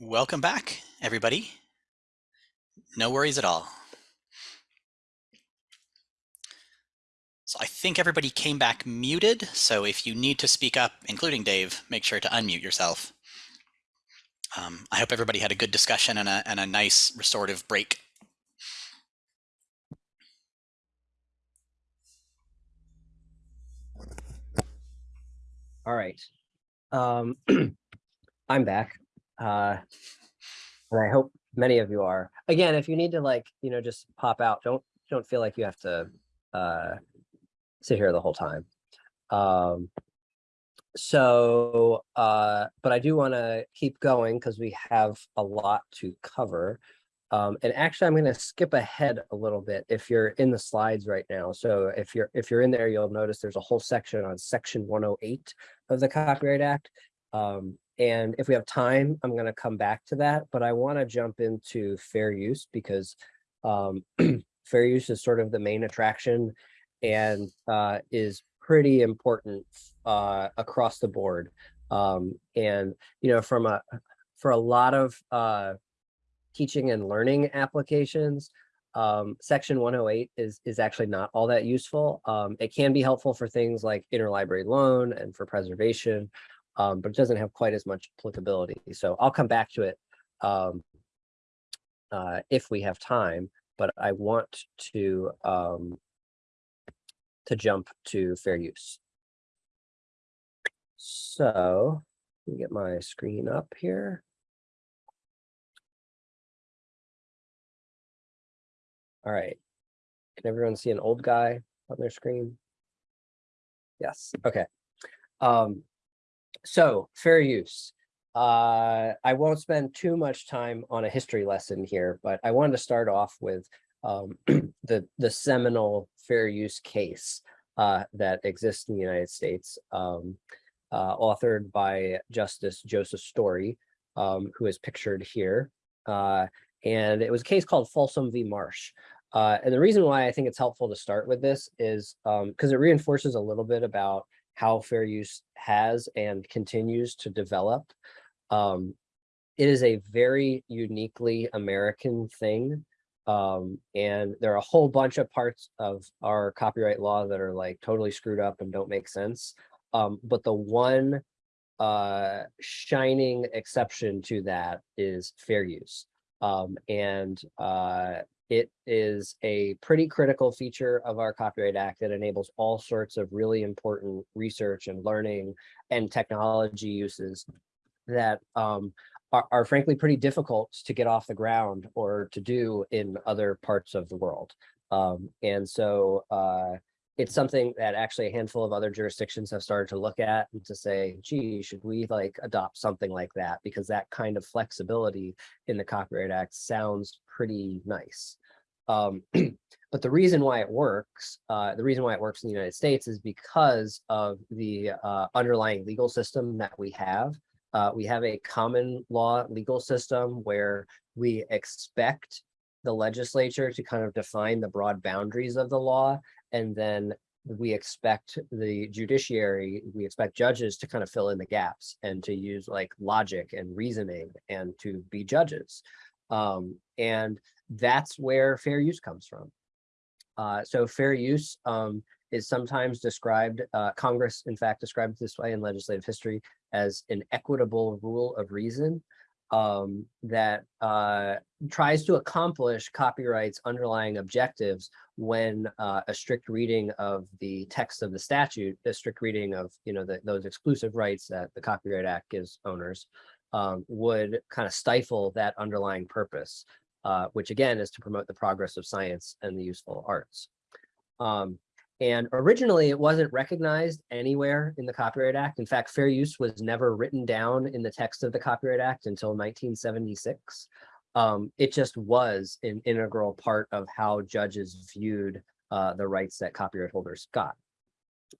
Welcome back, everybody. No worries at all. So I think everybody came back muted. So if you need to speak up, including Dave, make sure to unmute yourself. Um, I hope everybody had a good discussion and a, and a nice restorative break. All right. Um, *clears throat* I'm back. Uh, and I hope many of you are. Again, if you need to like, you know, just pop out, don't, don't feel like you have to, uh, sit here the whole time. Um, so, uh, but I do want to keep going because we have a lot to cover. Um, and actually, I'm going to skip ahead a little bit if you're in the slides right now. So if you're if you're in there, you'll notice there's a whole section on section 108 of the Copyright Act. Um, and if we have time, I'm going to come back to that. But I want to jump into fair use because um, *clears throat* fair use is sort of the main attraction and uh, is pretty important uh, across the board. Um, and, you know, from a, for a lot of uh, teaching and learning applications, um, section 108 is, is actually not all that useful. Um, it can be helpful for things like interlibrary loan and for preservation, um, but it doesn't have quite as much applicability. So I'll come back to it um, uh, if we have time, but I want to um, to jump to fair use. So let me get my screen up here. All right. Can everyone see an old guy on their screen? Yes, okay. Um, so fair use. Uh, I won't spend too much time on a history lesson here, but I wanted to start off with um, *clears throat* the, the seminal fair use case uh, that exists in the United States, um, uh, authored by Justice Joseph Story, um, who is pictured here. Uh, and it was a case called Folsom v. Marsh. Uh, and the reason why I think it's helpful to start with this is because it reinforces a little bit about how fair use has and continues to develop. Um, it is a very uniquely American thing. Um, and there are a whole bunch of parts of our copyright law that are like totally screwed up and don't make sense. Um, but the one uh, shining exception to that is fair use. Um, and uh, it is a pretty critical feature of our Copyright Act that enables all sorts of really important research and learning and technology uses that um, are, are, frankly pretty difficult to get off the ground or to do in other parts of the world. Um, and so uh, it's something that actually a handful of other jurisdictions have started to look at and to say, gee, should we like adopt something like that? Because that kind of flexibility in the Copyright Act sounds pretty nice. Um, *clears throat* but the reason why it works, uh, the reason why it works in the United States is because of the uh, underlying legal system that we have. Uh, we have a common law legal system where we expect the legislature to kind of define the broad boundaries of the law, and then we expect the judiciary, we expect judges to kind of fill in the gaps and to use like logic and reasoning and to be judges. Um, and that's where fair use comes from. Uh, so fair use um, is sometimes described, uh, Congress in fact described this way in legislative history as an equitable rule of reason um, that uh, tries to accomplish copyright's underlying objectives when uh, a strict reading of the text of the statute, a strict reading of you know the, those exclusive rights that the Copyright Act gives owners, um, would kind of stifle that underlying purpose. uh, which again is to promote the progress of science and the useful arts. Um, and originally it wasn't recognized anywhere in the Copyright Act. In fact, fair use was never written down in the text of the Copyright Act until 1976. Um, it just was an integral part of how judges viewed uh, the rights that copyright holders got.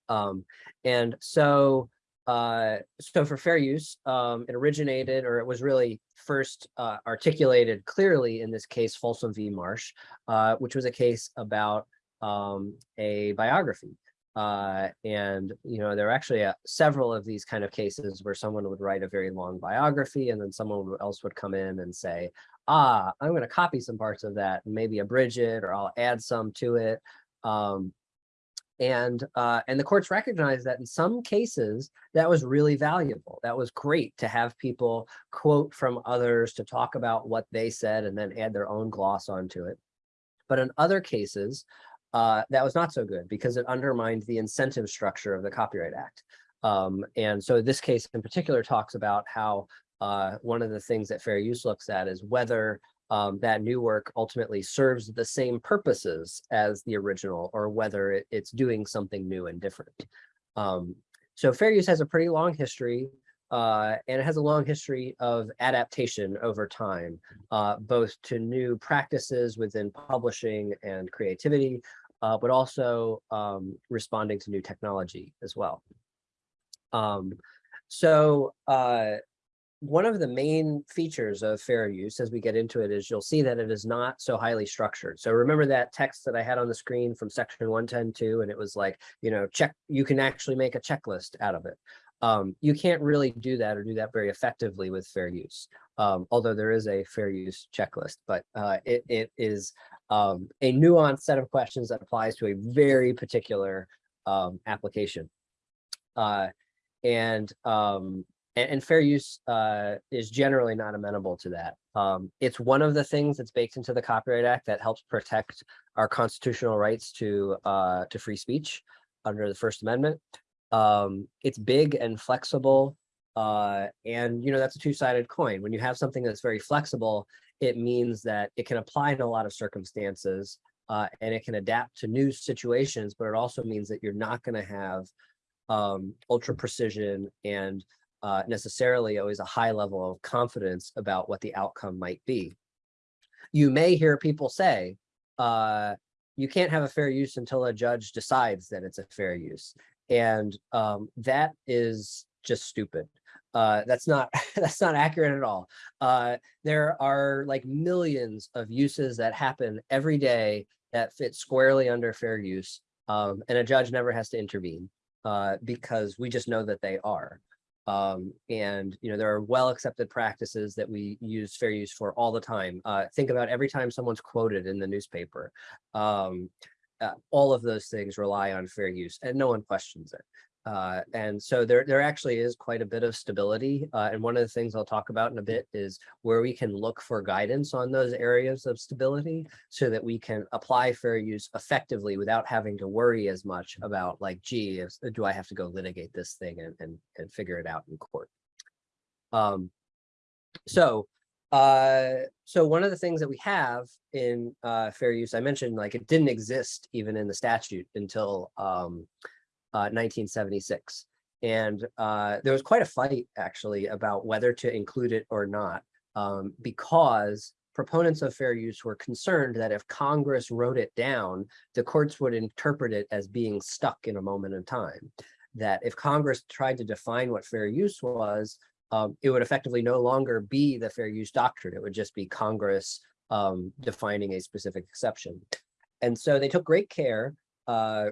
Um, and so, uh, so for fair use, um, it originated, or it was really first uh, articulated clearly in this case, Folsom v. Marsh, uh, which was a case about um, a biography. Uh, and, you know, there are actually uh, several of these kind of cases where someone would write a very long biography and then someone else would come in and say, ah, I'm going to copy some parts of that and maybe abridge it or I'll add some to it. Um, and uh, and the courts recognize that in some cases that was really valuable. That was great to have people quote from others to talk about what they said and then add their own gloss onto it. But in other cases, uh, that was not so good because it undermined the incentive structure of the Copyright Act. Um, and so this case in particular talks about how uh, one of the things that fair use looks at is whether um, that new work ultimately serves the same purposes as the original or whether it, it's doing something new and different. Um, so fair use has a pretty long history uh, and it has a long history of adaptation over time, uh, both to new practices within publishing and creativity, uh, but also um, responding to new technology as well. Um, so uh, one of the main features of fair use as we get into it is you'll see that it is not so highly structured. So remember that text that I had on the screen from section 110.2 and it was like, you know, check, you can actually make a checklist out of it. Um, you can't really do that or do that very effectively with fair use. Um, although there is a fair use checklist, but uh, it, it is um, a nuanced set of questions that applies to a very particular um, application. Uh, and um, and, and fair use uh, is generally not amenable to that. Um, it's one of the things that's baked into the Copyright Act that helps protect our constitutional rights to uh, to free speech under the First Amendment. Um, it's big and flexible, uh, and you know that's a two-sided coin. When you have something that's very flexible, it means that it can apply in a lot of circumstances, uh, and it can adapt to new situations. But it also means that you're not going to have um, ultra precision and uh, necessarily always a high level of confidence about what the outcome might be. You may hear people say, uh, you can't have a fair use until a judge decides that it's a fair use. And um, that is just stupid. Uh, that's not *laughs* that's not accurate at all. Uh, there are like millions of uses that happen every day that fit squarely under fair use. Um, and a judge never has to intervene uh, because we just know that they are. Um, and you know there are well accepted practices that we use fair use for all the time. Uh, think about every time someone's quoted in the newspaper. Um, uh, all of those things rely on fair use and no one questions it. Uh, and so there, there actually is quite a bit of stability. Uh, and one of the things I'll talk about in a bit is where we can look for guidance on those areas of stability so that we can apply fair use effectively without having to worry as much about like, gee, do I have to go litigate this thing and, and, and figure it out in court? Um, so uh, so one of the things that we have in uh, fair use, I mentioned like it didn't exist even in the statute until um, 1976. Uh, and uh, there was quite a fight actually about whether to include it or not, um, because proponents of fair use were concerned that if Congress wrote it down, the courts would interpret it as being stuck in a moment in time. That if Congress tried to define what fair use was, um, it would effectively no longer be the fair use doctrine. It would just be Congress um, defining a specific exception. And so they took great care uh,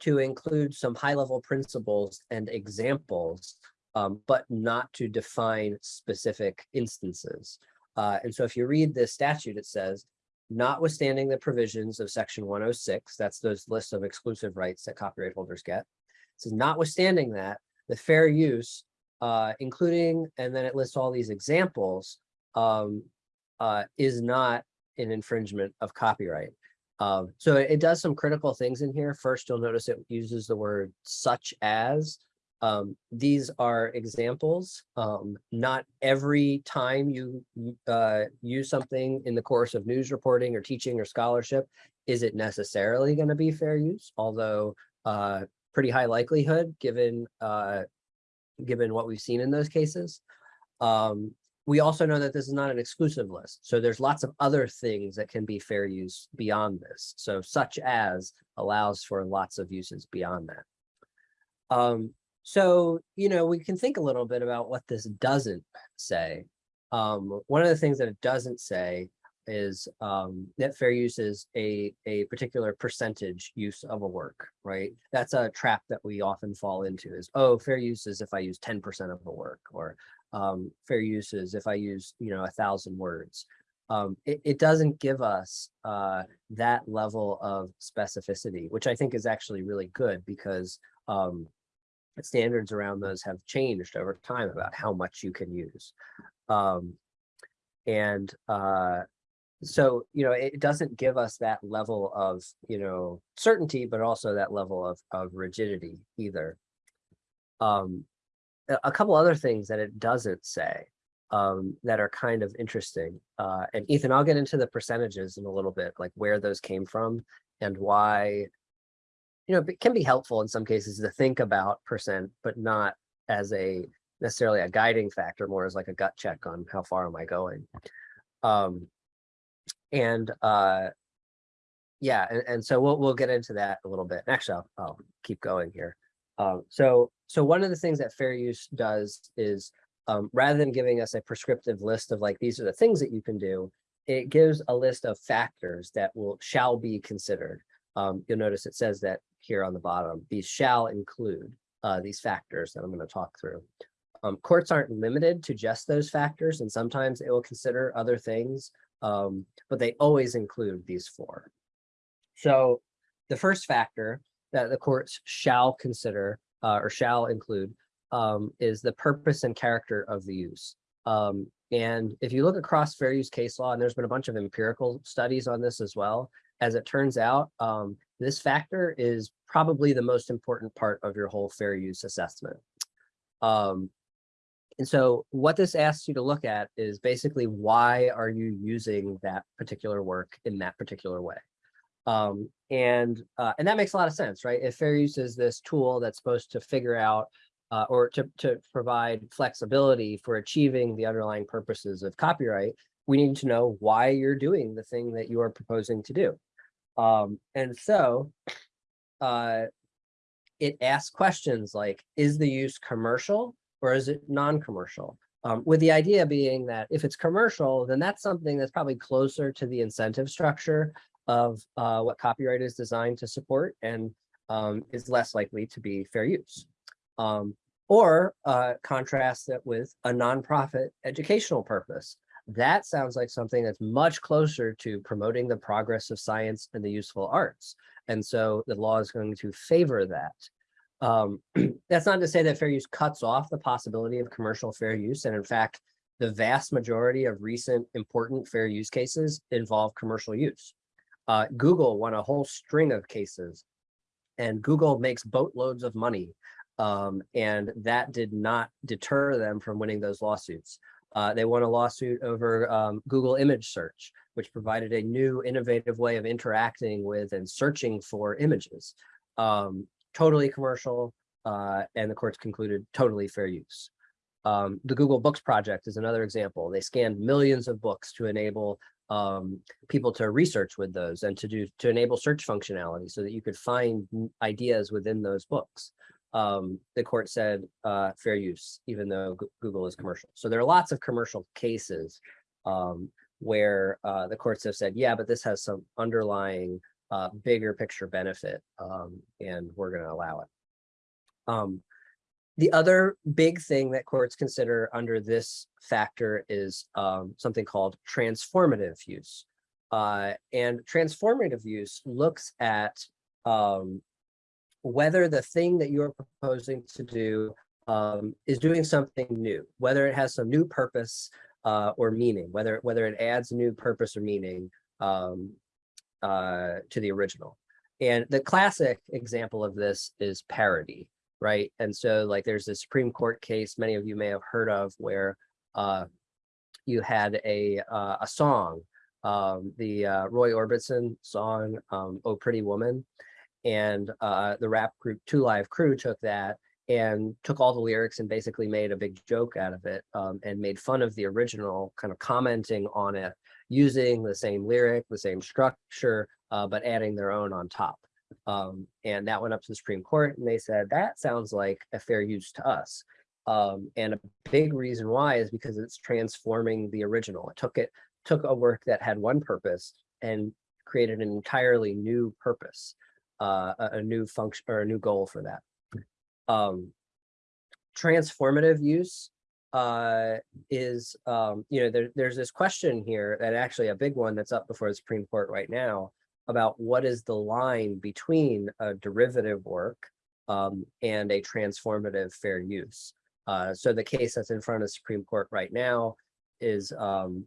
to include some high level principles and examples, um, but not to define specific instances. Uh, and so if you read this statute, it says, notwithstanding the provisions of section 106, that's those lists of exclusive rights that copyright holders get. It says, notwithstanding that, the fair use, uh, including, and then it lists all these examples, um, uh, is not an infringement of copyright. Um, so it does some critical things in here. First, you'll notice it uses the word such as, Um, these are examples. Um, not every time you uh, use something in the course of news reporting or teaching or scholarship is it necessarily going to be fair use, although uh, pretty high likelihood given uh, given what we've seen in those cases. Um, we also know that this is not an exclusive list. So there's lots of other things that can be fair use beyond this. So such as allows for lots of uses beyond that. Um, so, you know, we can think a little bit about what this doesn't say. Um, one of the things that it doesn't say is um, that fair use is a, a particular percentage use of a work, right? That's a trap that we often fall into is, oh, fair use is if I use 10% of a work or um, fair uses if I use, you know, a thousand words. Um, it, it doesn't give us uh, that level of specificity, which I think is actually really good because um, standards around those have changed over time about how much you can use. Um, and uh, so, you know, it doesn't give us that level of, you know, certainty, but also that level of, of rigidity either. Um, a couple other things that it doesn't say um, that are kind of interesting. Uh, and Ethan, I'll get into the percentages in a little bit, like where those came from and why, you know, it can be helpful in some cases to think about percent, but not as a necessarily a guiding factor, more as like a gut check on how far am I going. Um, and uh, yeah, and, and so we'll we'll get into that a little bit. Actually, I'll, I'll keep going here. Um, so so one of the things that fair use does is um, rather than giving us a prescriptive list of like these are the things that you can do, it gives a list of factors that will shall be considered. Um, you'll notice it says that here on the bottom, these shall include uh, these factors that I'm going to talk through. Um, courts aren't limited to just those factors, and sometimes it will consider other things um, but they always include these four. So the first factor that the courts shall consider uh, or shall include um, is the purpose and character of the use. Um, and if you look across fair use case law, and there's been a bunch of empirical studies on this as well, as it turns out, um, this factor is probably the most important part of your whole fair use assessment. Um, and so what this asks you to look at is basically why are you using that particular work in that particular way? Um, and uh, and that makes a lot of sense, right? If fair use is this tool that's supposed to figure out uh, or to, to provide flexibility for achieving the underlying purposes of copyright, we need to know why you're doing the thing that you are proposing to do. Um, and so uh, it asks questions like, is the use commercial? or is it non-commercial? Um, with the idea being that if it's commercial, then that's something that's probably closer to the incentive structure of uh, what copyright is designed to support and um, is less likely to be fair use. Um, or uh, contrast it with a nonprofit educational purpose. That sounds like something that's much closer to promoting the progress of science and the useful arts. And so the law is going to favor that. Um, *clears throat* that's not to say that fair use cuts off the possibility of commercial fair use. And in fact, the vast majority of recent important fair use cases involve commercial use. Uh, Google won a whole string of cases and Google makes boatloads of money. Um, and that did not deter them from winning those lawsuits. Uh, they won a lawsuit over um, Google image search, which provided a new innovative way of interacting with and searching for images. Um, totally commercial, uh, and the courts concluded totally fair use. Um, the Google Books project is another example. They scanned millions of books to enable um, people to research with those and to do to enable search functionality so that you could find ideas within those books. Um, the court said uh, fair use, even though Google is commercial. So there are lots of commercial cases um, where uh, the courts have said, yeah, but this has some underlying uh, bigger picture benefit, um, and we're going to allow it. The other big thing that courts consider under this factor is um, something called transformative use. Uh, and transformative use looks at um, whether the thing that you're proposing to do um, is doing something new, whether it has some new purpose uh, or meaning, whether, whether it adds new purpose or meaning um, uh, to the original. And the classic example of this is parody. Right? And so like there's a Supreme Court case many of you may have heard of where uh, you had a uh, a song, um, the uh, Roy Orbison song, um, "Oh Pretty Woman," and uh, the rap group Two Live Crew took that and took all the lyrics and basically made a big joke out of it um, and made fun of the original, kind of commenting on it, using the same lyric, the same structure, uh, but adding their own on top. Um, and that went up to the Supreme Court and they said, that sounds like a fair use to us. Um, and a big reason why is because it's transforming the original. It took it, took a work that had one purpose and created an entirely new purpose, uh, a, a new function or a new goal for that. Um, transformative use uh, is, um, you know, there, there's this question here that actually a big one that's up before the Supreme Court right now about what is the line between a derivative work um, and a transformative fair use. Uh, so the case that's in front of the Supreme Court right now is um,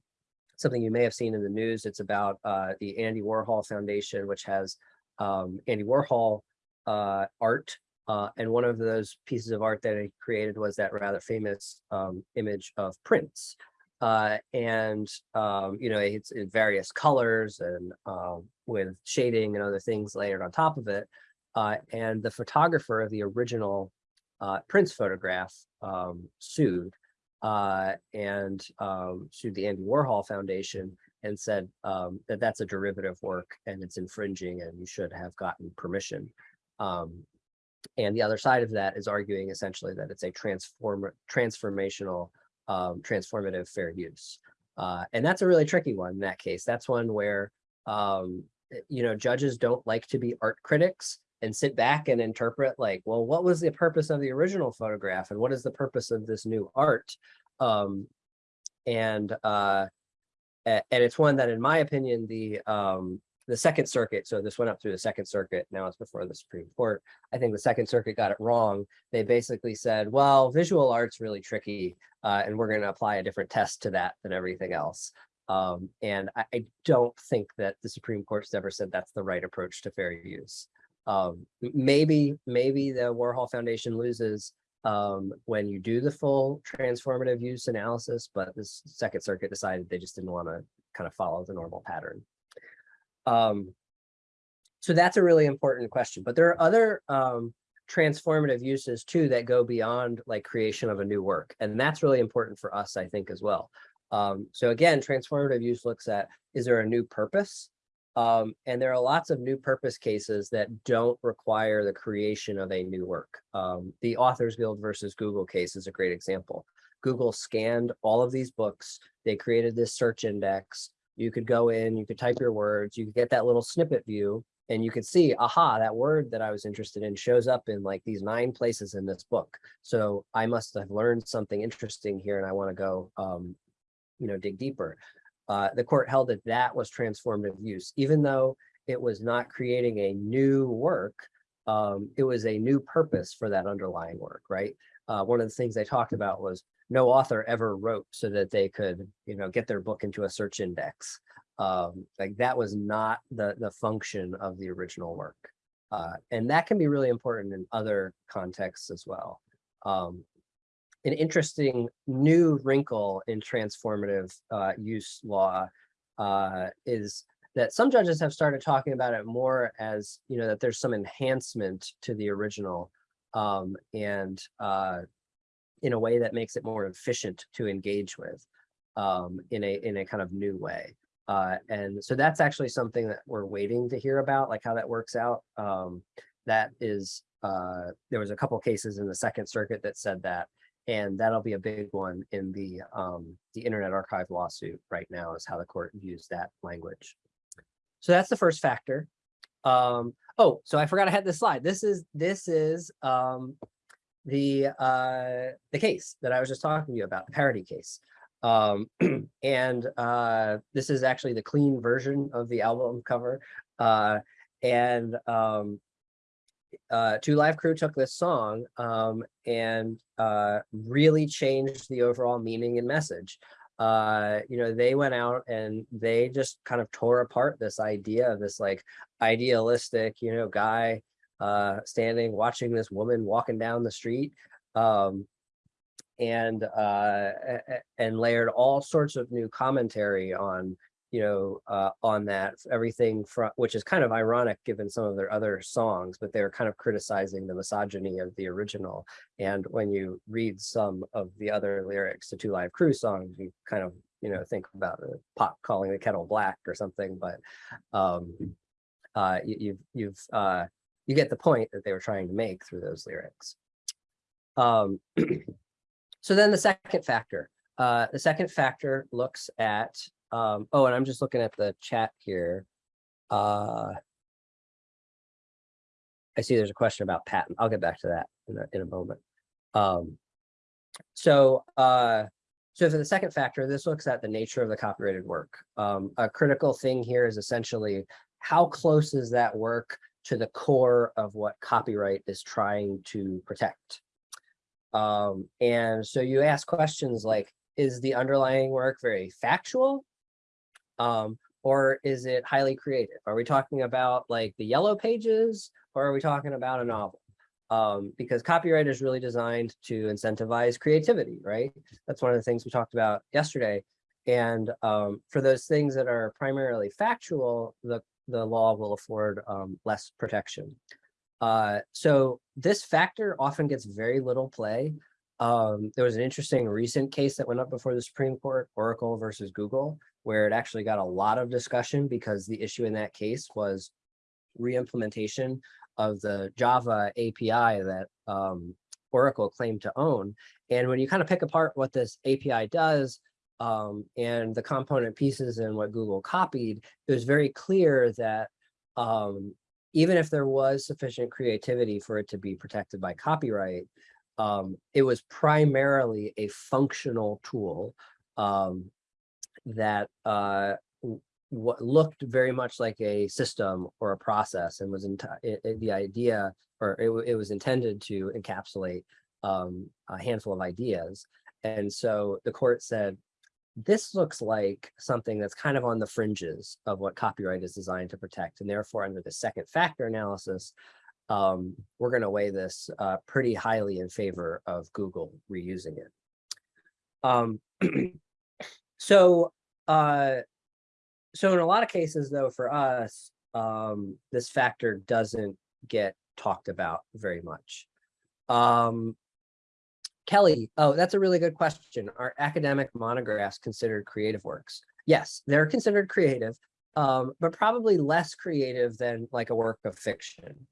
something you may have seen in the news. It's about uh, the Andy Warhol Foundation, which has um, Andy Warhol uh, art. Uh, and one of those pieces of art that he created was that rather famous um, image of Prince. Uh, and, um, you know, it's in various colors and um, with shading and other things layered on top of it. Uh, and the photographer of the original uh, Prince photograph um, sued uh, and um, sued the Andy Warhol Foundation and said um, that that's a derivative work and it's infringing and you should have gotten permission. Um, and the other side of that is arguing essentially that it's a transform transformational, um, transformative fair use. Uh, and that's a really tricky one in that case. That's one where, um, you know, judges don't like to be art critics and sit back and interpret like, well, what was the purpose of the original photograph and what is the purpose of this new art? Um, and uh, and it's one that, in my opinion, the um, the Second Circuit, so this went up through the Second Circuit, now it's before the Supreme Court. I think the Second Circuit got it wrong. They basically said, well, visual art's really tricky, uh, and we're going to apply a different test to that than everything else. Um, and I, I, don't think that the Supreme Court's ever said that's the right approach to fair use. Um, maybe, maybe the Warhol Foundation loses um, when you do the full transformative use analysis, but the Second Circuit decided they just didn't want to kind of follow the normal pattern. Um, so that's a really important question, but there are other um, transformative uses too that go beyond like creation of a new work. And that's really important for us, I think, as well. Um, so again, transformative use looks at, is there a new purpose? Um, and there are lots of new purpose cases that don't require the creation of a new work. Um, the Authors Guild versus Google case is a great example. Google scanned all of these books. They created this search index. You could go in, you could type your words, you could get that little snippet view and you could see, aha, that word that I was interested in shows up in like these nine places in this book. So I must have learned something interesting here and I want to go, um, you know, dig deeper. Uh, the court held that that was transformative use, even though it was not creating a new work, um, it was a new purpose for that underlying work, right? Uh, one of the things they talked about was no author ever wrote so that they could, you know, get their book into a search index. Um, like that was not the, the function of the original work. Uh, and that can be really important in other contexts as well. Um, an interesting new wrinkle in transformative uh, use law uh, is that some judges have started talking about it more as, you know, that there's some enhancement to the original um, and uh, in a way that makes it more efficient to engage with um, in a in a kind of new way. Uh, and so that's actually something that we're waiting to hear about, like how that works out. Um, that is, uh, there was a couple cases in the Second Circuit that said that, and that'll be a big one in the um, the Internet Archive lawsuit right now is how the court views that language. So that's the first factor. Um, oh, so I forgot I had this slide. This is this is um, the uh, the case that I was just talking to you about, the parody case. Um, *clears throat* and uh, this is actually the clean version of the album cover. Uh, and um, uh, Two Live Crew took this song um, and uh, really changed the overall meaning and message. Uh, you know, they went out and they just kind of tore apart this idea of this like idealistic, you know, guy uh, standing, watching this woman walking down the street. Um, and, uh, and layered all sorts of new commentary on, you know, uh, on that, everything from, which is kind of ironic given some of their other songs, but they're kind of criticizing the misogyny of the original. And when you read some of the other lyrics to Two Live Crew songs, you kind of, you know, think about the pot calling the kettle black or something, but um, uh, you, you've, you've, uh, you get the point that they were trying to make through those lyrics. Um, *clears throat* so then the second factor, uh, the second factor looks at, um, oh, and I'm just looking at the chat here. Uh, I see there's a question about patent. I'll get back to that in a, in a moment. Um, so, uh, so for the second factor, this looks at the nature of the copyrighted work. Um, a critical thing here is essentially how close is that work to the core of what copyright is trying to protect? Um, and so you ask questions like, is the underlying work very factual? Um, or is it highly creative? Are we talking about like the yellow pages or are we talking about a novel? Um, because copyright is really designed to incentivize creativity, right? That's one of the things we talked about yesterday. And um, for those things that are primarily factual, the, the law will afford um, less protection. Uh, so this factor often gets very little play. Um, there was an interesting recent case that went up before the Supreme Court, Oracle versus Google, where it actually got a lot of discussion because the issue in that case was re-implementation of the Java API that um, Oracle claimed to own. And when you kind of pick apart what this API does um, and the component pieces and what Google copied, it was very clear that um, even if there was sufficient creativity for it to be protected by copyright, um, it was primarily a functional tool um, that uh, what looked very much like a system or a process and was in the idea or it, it was intended to encapsulate um, a handful of ideas. And so the court said, this looks like something that's kind of on the fringes of what copyright is designed to protect. And therefore, under the second factor analysis, um, we're going to weigh this uh, pretty highly in favor of Google reusing it. Um, *clears throat* so, uh, so in a lot of cases, though, for us, um, this factor doesn't get talked about very much. Kelly, oh, that's a really good question. Are academic monographs considered creative works? Yes, they're considered creative, um, but probably less creative than like a work of fiction.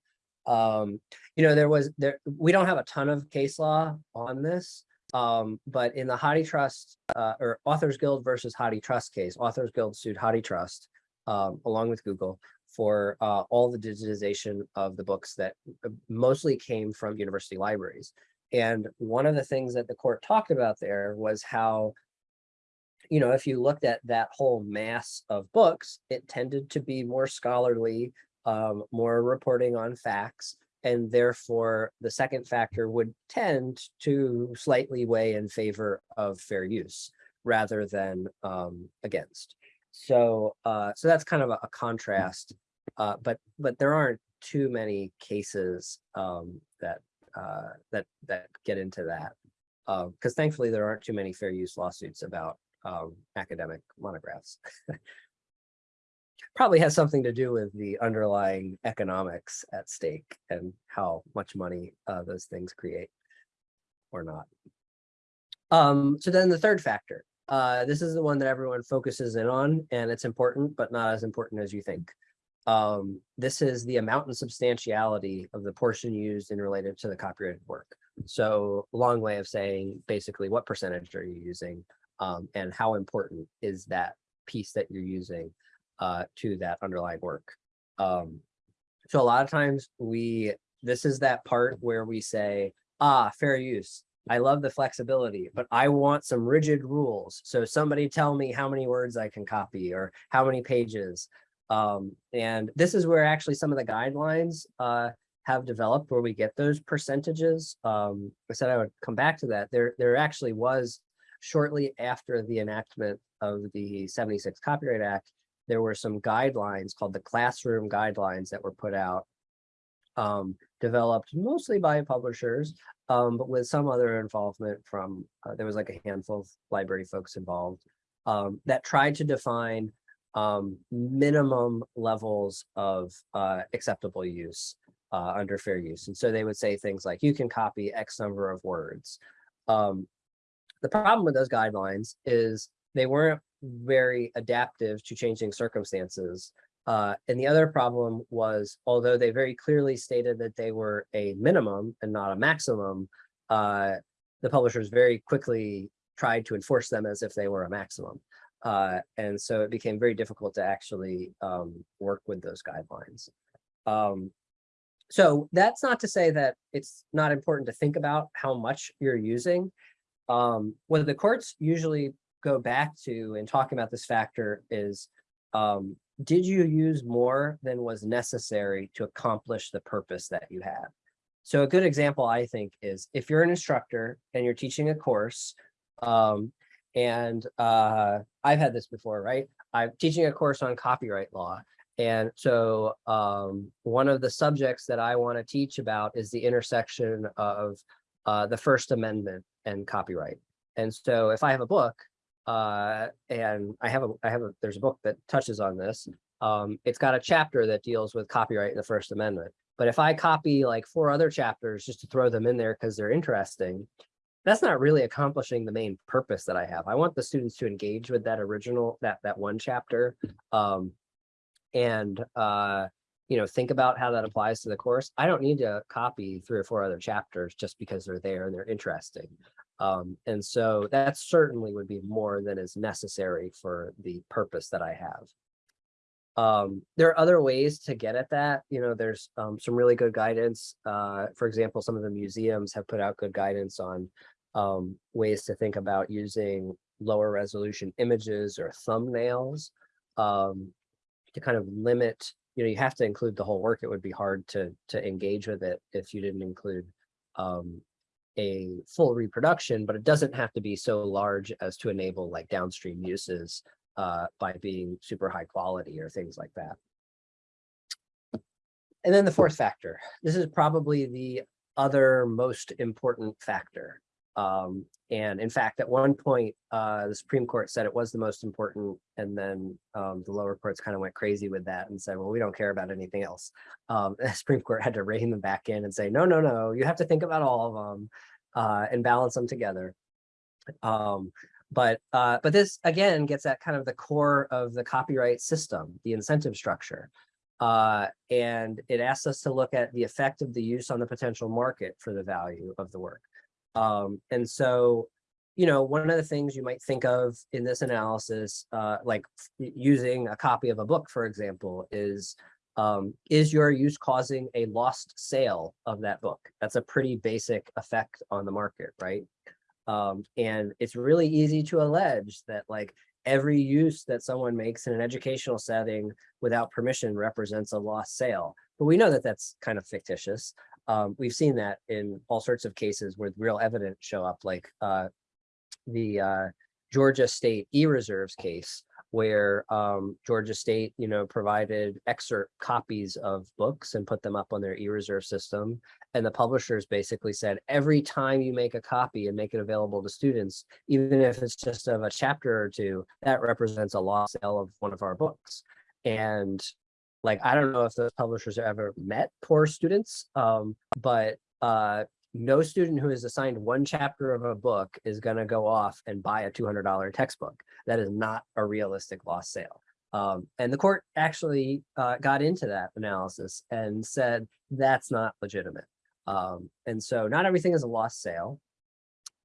Um, you know, there was there we don't have a ton of case law on this, um, but in the HathiTrust uh, or Authors Guild versus HathiTrust case, Authors Guild sued HathiTrust um, along with Google for uh, all the digitization of the books that uh, mostly came from university libraries. And one of the things that the court talked about there was how, you know, if you looked at that whole mass of books, it tended to be more scholarly, um, more reporting on facts, and therefore the second factor would tend to slightly weigh in favor of fair use rather than um, against. So, uh, so that's kind of a, a contrast, uh, but but there aren't too many cases um, that uh, that that get into that because thankfully there aren't too many fair use lawsuits about um, academic monographs. Probably has something to do with the underlying economics at stake and how much money uh, those things create or not. Um, so then the third factor, uh, this is the one that everyone focuses in on and it's important, but not as important as you think. Um, this is the amount and substantiality of the portion used in related to the copyrighted work. So long way of saying basically what percentage are you using um, and how important is that piece that you're using uh, to that underlying work. Um, so a lot of times we, this is that part where we say, ah, fair use. I love the flexibility, but I want some rigid rules. So somebody tell me how many words I can copy or how many pages. Um, and this is where actually some of the guidelines uh, have developed where we get those percentages. Um, I said I would come back to that. There, there actually was shortly after the enactment of the 76 Copyright Act, there were some guidelines called the classroom guidelines that were put out um, developed mostly by publishers, um, but with some other involvement from, uh, there was like a handful of library folks involved, um, that tried to define um, minimum levels of uh, acceptable use uh, under fair use. And so they would say things like, you can copy X number of words. Um, the problem with those guidelines is they weren't very adaptive to changing circumstances. Uh, and the other problem was, although they very clearly stated that they were a minimum and not a maximum, uh, the publishers very quickly tried to enforce them as if they were a maximum. Uh, and so it became very difficult to actually um, work with those guidelines. Um, so that's not to say that it's not important to think about how much you're using. Um, what the courts usually go back to in talking about this factor is, um, did you use more than was necessary to accomplish the purpose that you had? So a good example, I think, is if you're an instructor and you're teaching a course, um, and uh, I've had this before, right? I'm teaching a course on copyright law. And so um, one of the subjects that I want to teach about is the intersection of uh, the First Amendment and copyright. And so if I have a book uh, and I have a, I have a, there's a book that touches on this. Um, it's got a chapter that deals with copyright in the First Amendment. But if I copy like four other chapters just to throw them in there because they're interesting, that's not really accomplishing the main purpose that I have. I want the students to engage with that original, that that one chapter, um, and uh, you know, think about how that applies to the course. I don't need to copy three or four other chapters just because they're there and they're interesting. Um, and so that certainly would be more than is necessary for the purpose that I have. Um, there are other ways to get at that. You know, there's um, some really good guidance. Uh, for example, some of the museums have put out good guidance on um, ways to think about using lower resolution images or thumbnails um, to kind of limit, you know, you have to include the whole work. It would be hard to to engage with it if you didn't include um, a full reproduction, but it doesn't have to be so large as to enable like downstream uses uh, by being super high quality or things like that. And then the fourth factor, this is probably the other most important factor. Um, and in fact, at one point, uh, the Supreme Court said it was the most important, and then um, the lower courts kind of went crazy with that and said, well, we don't care about anything else. Um, *laughs* the Supreme Court had to rein them back in and say, no, no, no, you have to think about all of them uh, and balance them together. Um, but uh, but this again gets at kind of the core of the copyright system, the incentive structure. Uh, and it asks us to look at the effect of the use on the potential market for the value of the work. Um, and so, you know, one of the things you might think of in this analysis, uh, like using a copy of a book, for example, is um, is your use causing a lost sale of that book? That's a pretty basic effect on the market, right? Um, and it's really easy to allege that like every use that someone makes in an educational setting without permission represents a lost sale. But we know that that's kind of fictitious. Um, we've seen that in all sorts of cases where real evidence show up, like uh, the uh, Georgia State e-reserves case, where um, Georgia State, you know, provided excerpt copies of books and put them up on their e-reserve system. And the publishers basically said, every time you make a copy and make it available to students, even if it's just of a chapter or two, that represents a lost sale of one of our books. And like, I don't know if those publishers have ever met poor students, um, but uh, no student who is assigned one chapter of a book is going to go off and buy a $200 textbook. That is not a realistic lost sale. Um, and the court actually uh, got into that analysis and said that's not legitimate. Um, and so not everything is a lost sale.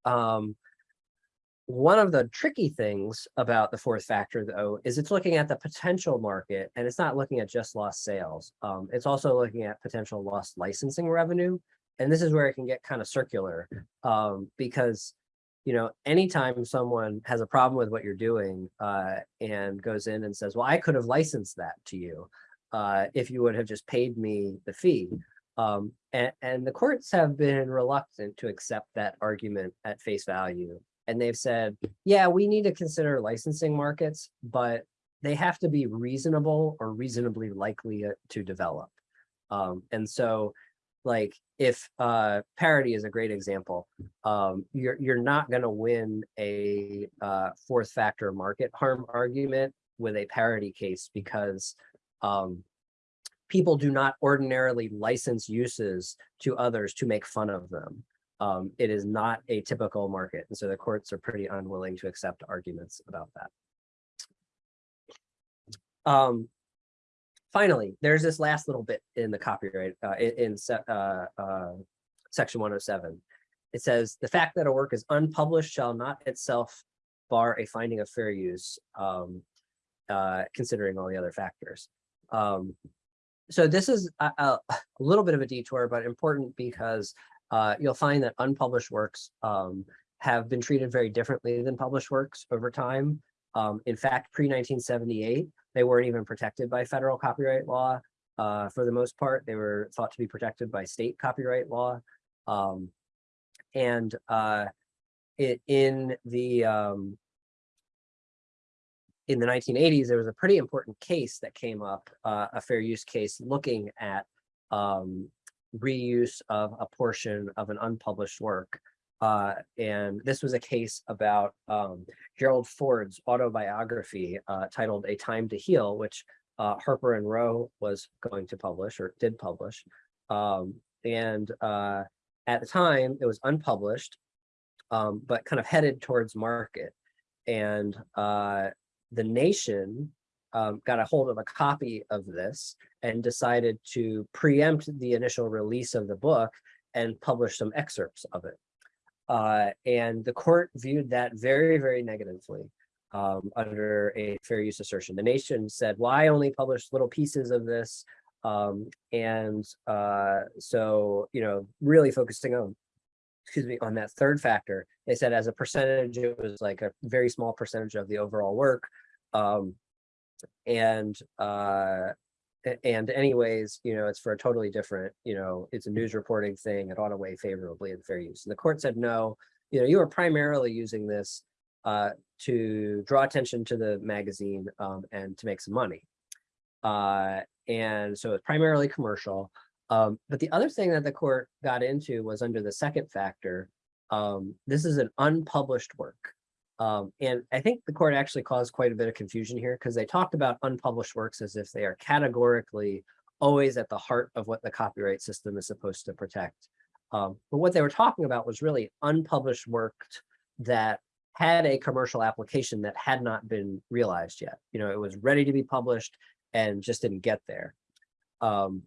Um, one of the tricky things about the fourth factor, though, is it's looking at the potential market and it's not looking at just lost sales. Um, it's also looking at potential lost licensing revenue and this is where it can get kind of circular. Um, because you know anytime someone has a problem with what you're doing uh, and goes in and says well i could have licensed that to you uh, if you would have just paid me the fee. Um, and, and the courts have been reluctant to accept that argument at face value and they've said yeah we need to consider licensing markets but they have to be reasonable or reasonably likely to develop Um, and so like if uh parody is a great example, um, you're you're not gonna win a uh fourth factor market harm argument with a parody case because um people do not ordinarily license uses to others to make fun of them. Um, it is not a typical market, and so the courts are pretty unwilling to accept arguments about that. Um, finally, there's this last little bit in the copyright, uh, in, in se- uh, uh, section one oh seven. It says, the fact that a work is unpublished shall not itself bar a finding of fair use, um, uh, considering all the other factors. Um, so this is a, a little bit of a detour, but important because uh, you'll find that unpublished works um, have been treated very differently than published works over time. Um, in fact, pre-1978, they weren't even protected by federal copyright law. Uh, for the most part, they were thought to be protected by state copyright law. Um, and uh, it, in the um, in the 1980s, there was a pretty important case that came up, uh, a fair use case looking at um, reuse of a portion of an unpublished work. Uh, and this was a case about um, Gerald Ford's autobiography uh, titled A Time to Heal, which uh, Harper and Row was going to publish or did publish. Um, and uh, at the time, it was unpublished, um, but kind of headed towards market. And uh, the nation um, got a hold of a copy of this and decided to preempt the initial release of the book and publish some excerpts of it. Uh, and the court viewed that very, very negatively um, under a fair use assertion. The nation said, well, I only published little pieces of this. Um, and uh, so, you know, really focusing on, excuse me, on that third factor, they said as a percentage, it was like a very small percentage of the overall work. Um, and uh, and anyways, you know, it's for a totally different, you know, it's a news reporting thing. It ought to weigh favorably in fair use. And the court said, no, you know, you are primarily using this uh, to draw attention to the magazine um, and to make some money. Uh, and so it's primarily commercial. Um, but the other thing that the court got into was under the second factor. Um, this is an unpublished work. Um, and I think the court actually caused quite a bit of confusion here because they talked about unpublished works as if they are categorically always at the heart of what the copyright system is supposed to protect. Um, but what they were talking about was really unpublished work that had a commercial application that had not been realized yet. You know, it was ready to be published and just didn't get there. Um,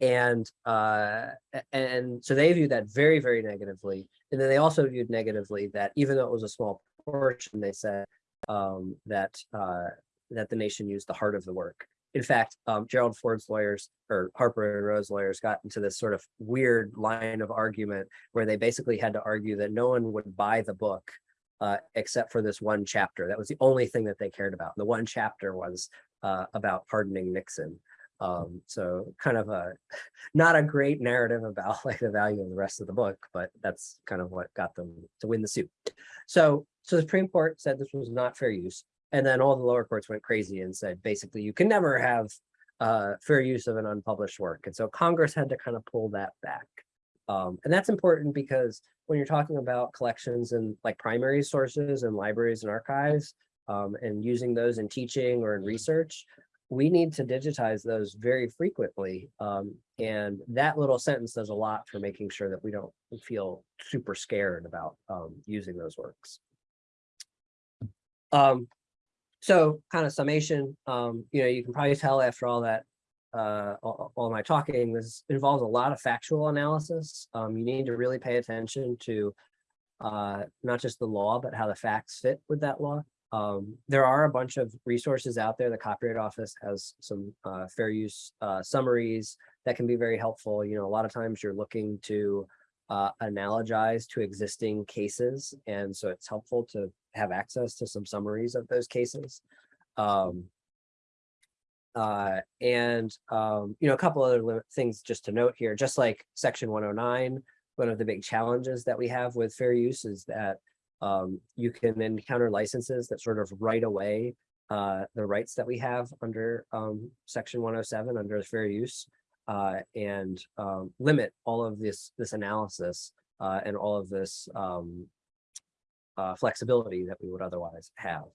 and uh, and so they viewed that very, very negatively. And then they also viewed negatively that even though it was a small portion, they said um, that uh, that the nation used the heart of the work. In fact, um, Gerald Ford's lawyers or Harper and Row's lawyers got into this sort of weird line of argument where they basically had to argue that no one would buy the book uh, except for this one chapter. That was the only thing that they cared about. The one chapter was uh, about pardoning Nixon. Um, so kind of a *laughs* not a great narrative about like the value of the rest of the book, but that's kind of what got them to win the suit. So so the Supreme Court said this was not fair use. And then all the lower courts went crazy and said, basically, you can never have uh, fair use of an unpublished work. And so Congress had to kind of pull that back. Um, and that's important because when you're talking about collections and like primary sources and libraries and archives um, and using those in teaching or in research, we need to digitize those very frequently. Um, and that little sentence does a lot for making sure that we don't feel super scared about um, using those works. Um, so kind of summation, um, you know, you can probably tell after all that, uh, all, all my talking, this involves a lot of factual analysis. Um, you need to really pay attention to uh, not just the law, but how the facts fit with that law. Um, there are a bunch of resources out there. The Copyright Office has some uh, fair use uh, summaries that can be very helpful. You know, a lot of times you're looking to uh, analogize to existing cases. And so it's helpful to have access to some summaries of those cases. Um, uh, and, um, you know, a couple other things just to note here, just like section 109, one of the big challenges that we have with fair use is that um, you can encounter licenses that sort of right away uh, the rights that we have under um, section 107 under fair use. Uh, and um, limit all of this this analysis uh, and all of this um, uh, flexibility that we would otherwise have.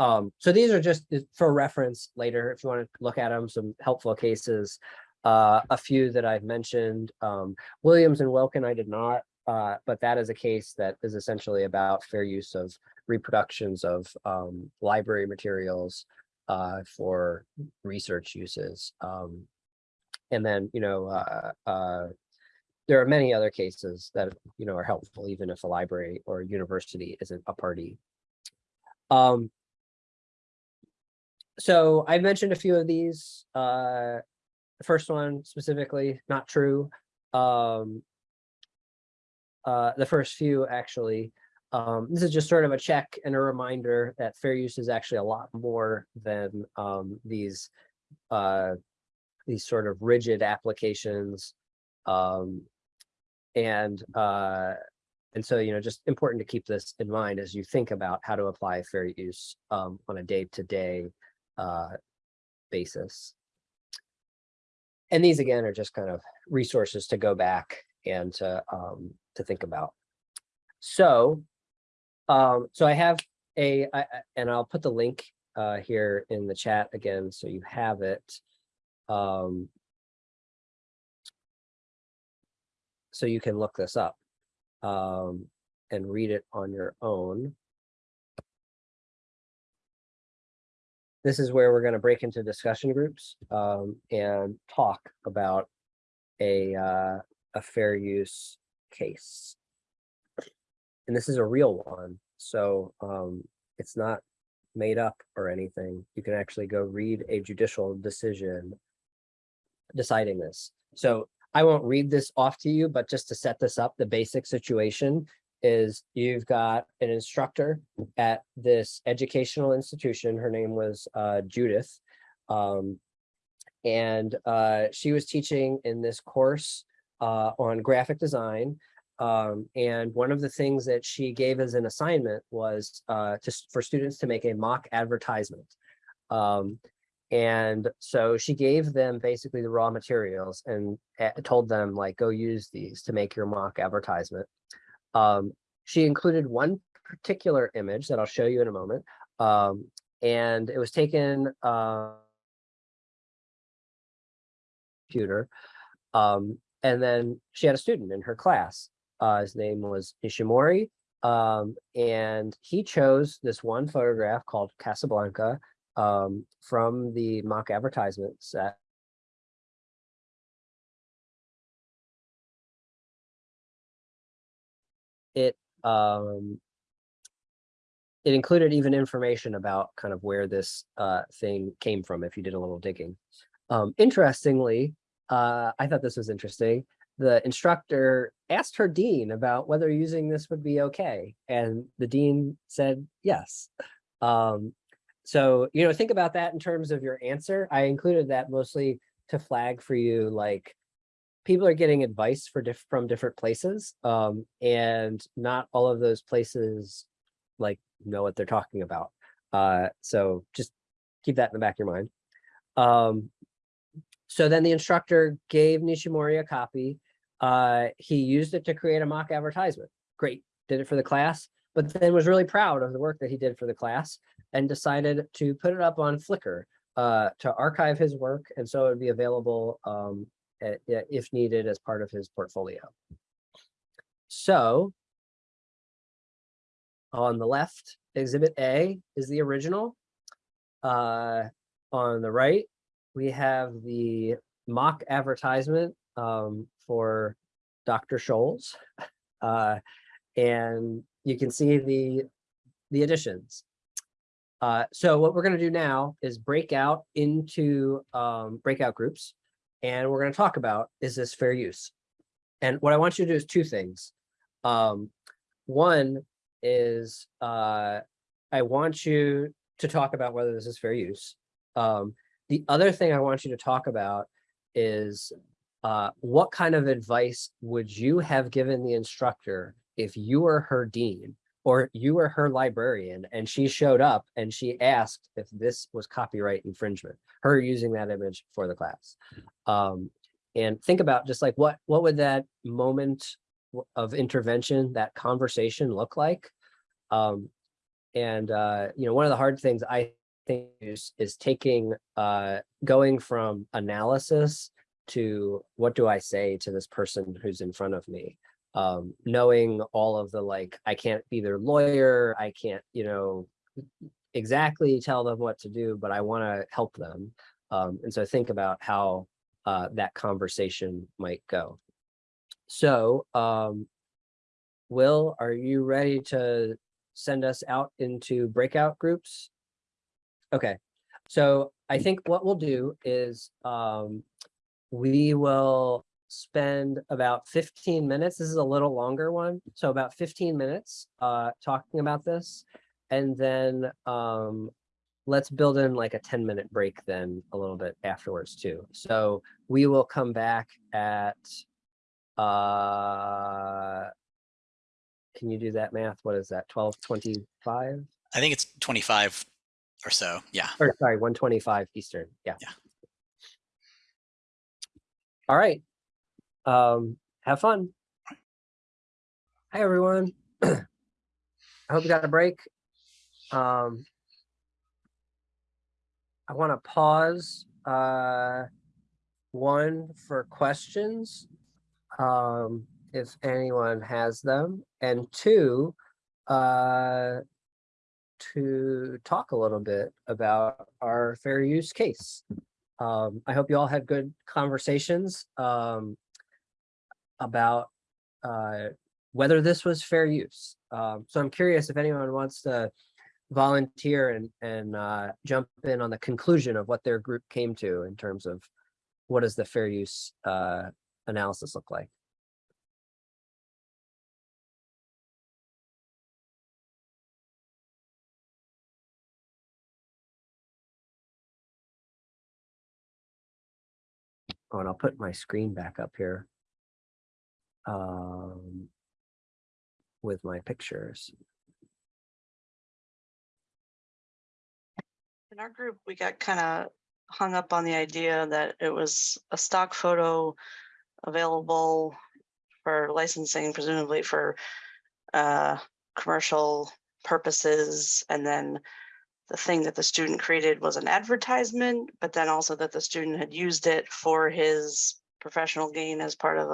Um, so these are just for reference later, if you want to look at them, some helpful cases. Uh, a few that I've mentioned, um, Williams and Wilkin, I did not, uh, but that is a case that is essentially about fair use of reproductions of um, library materials uh, for research uses. Um, and then, you know, uh, uh, there are many other cases that, you know, are helpful, even if a library or a university isn't a party. Um, so I mentioned a few of these. Uh, the first one specifically, not true. Um, uh, the first few actually. Um, this is just sort of a check and a reminder that fair use is actually a lot more than um, these uh, these sort of rigid applications. Um, and uh, and so, you know, just important to keep this in mind as you think about how to apply fair use um, on a day-to-day uh, basis. And these again are just kind of resources to go back and to um, to think about. So, um, so I have a, I, and I'll put the link uh, here in the chat again, so you have it. Um, so you can look this up um, and read it on your own. This is where we're going to break into discussion groups um, and talk about a uh, a fair use case. And this is a real one, so um, it's not made up or anything. You can actually go read a judicial decision deciding this. So I won't read this off to you, but just to set this up, the basic situation is you've got an instructor at this educational institution. Her name was uh, Judith. Um, and uh, she was teaching in this course uh, on graphic design. Um, and one of the things that she gave as an assignment was uh, to, for students to make a mock advertisement. Um, and so she gave them basically the raw materials and uh, told them like, go use these to make your mock advertisement. Um, she included one particular image that I'll show you in a moment. Um, and it was taken uh, computer. Um, and then she had a student in her class. Uh, his name was Ishimori. Um, and he chose this one photograph called Casablanca um, from the mock advertisement set. It um, it included even information about kind of where this uh, thing came from if you did a little digging. Um, interestingly, uh, I thought this was interesting. The instructor asked her dean about whether using this would be okay. And the dean said yes. Um, so, you know, think about that in terms of your answer. I included that mostly to flag for you, like people are getting advice for diff from different places. Um, and not all of those places like know what they're talking about. Uh, so just keep that in the back of your mind. Um, so then the instructor gave Nishimori a copy. Uh, he used it to create a mock advertisement. Great, did it for the class, but then was really proud of the work that he did for the class and decided to put it up on Flickr uh, to archive his work. And so it would be available um, a- a- if needed as part of his portfolio. So on the left, exhibit A is the original. Uh, on the right, we have the mock advertisement um, for Dr. Scholl's. Uh, and you can see the, the additions. Uh, so what we're going to do now is break out into um, breakout groups. And we're going to talk about, is this fair use? And what I want you to do is two things. Um, one is uh, I want you to talk about whether this is fair use. Um, the other thing I want you to talk about is uh, what kind of advice would you have given the instructor if you were her dean or you were her librarian and she showed up and she asked if this was copyright infringement, her using that image for the class. Um, and think about just like what, what would that moment of intervention, that conversation look like? Um, and, uh, you know, one of the hard things I think is, is taking, uh, going from analysis to what do I say to this person who's in front of me? Um, knowing all of the like, I can't be their lawyer, I can't, you know, exactly tell them what to do, but I want to help them. Um, and so think about how uh, that conversation might go. So, um, Will, are you ready to send us out into breakout groups? Okay, so I think what we'll do is um, we will spend about 15 minutes. This is a little longer one. So about 15 minutes uh, talking about this. And then um, let's build in like a 10 minute break then a little bit afterwards too. So we will come back at, uh, can you do that math? What is that? 1225? I think it's 25 or so. Yeah. Or sorry, 125 Eastern. Yeah. Yeah. All right. Um, have fun. Hi, everyone. *clears throat* I hope you got a break. Um, I want to pause uh, one for questions, um, if anyone has them, and two, uh, to talk a little bit about our fair use case. Um, I hope you all had good conversations um, about uh, whether this was fair use. Um, so I'm curious if anyone wants to volunteer and and uh, jump in on the conclusion of what their group came to in terms of what does the fair use uh, analysis look like. Oh, and I'll put my screen back up here. Um, with my pictures. In our group, we got kind of hung up on the idea that it was a stock photo available for licensing, presumably for uh, commercial purposes. And then the thing that the student created was an advertisement, but then also that the student had used it for his professional gain as part of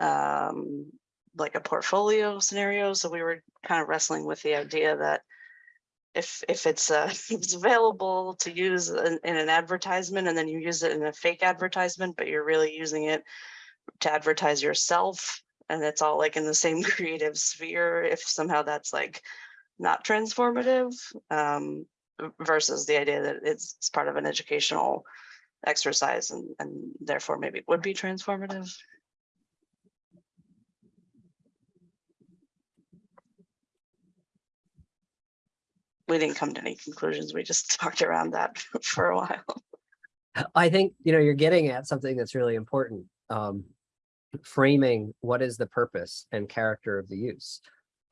a um, like a portfolio scenario. So we were kind of wrestling with the idea that if if it's uh *laughs* if it's available to use in, in an advertisement and then you use it in a fake advertisement, but you're really using it to advertise yourself and it's all like in the same *laughs* creative sphere, if somehow that's like not transformative um, versus the idea that it's, part of an educational exercise and, and therefore maybe would be transformative. we didn't come to any conclusions. We just *laughs* talked around that *laughs* for a while. I think, you know, you're getting at something that's really important. Um, framing what is the purpose and character of the use.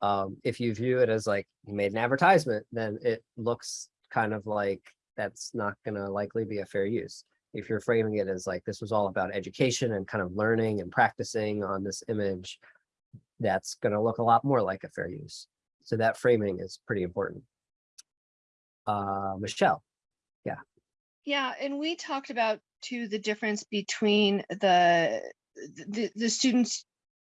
Um, if you view it as like you made an advertisement, then it looks kind of like that's not going to likely be a fair use. If you're framing it as like this was all about education and kind of learning and practicing on this image, that's going to look a lot more like a fair use. So that framing is pretty important. Uh, Michelle. Yeah, Yeah, and we talked about too the difference between the the, the students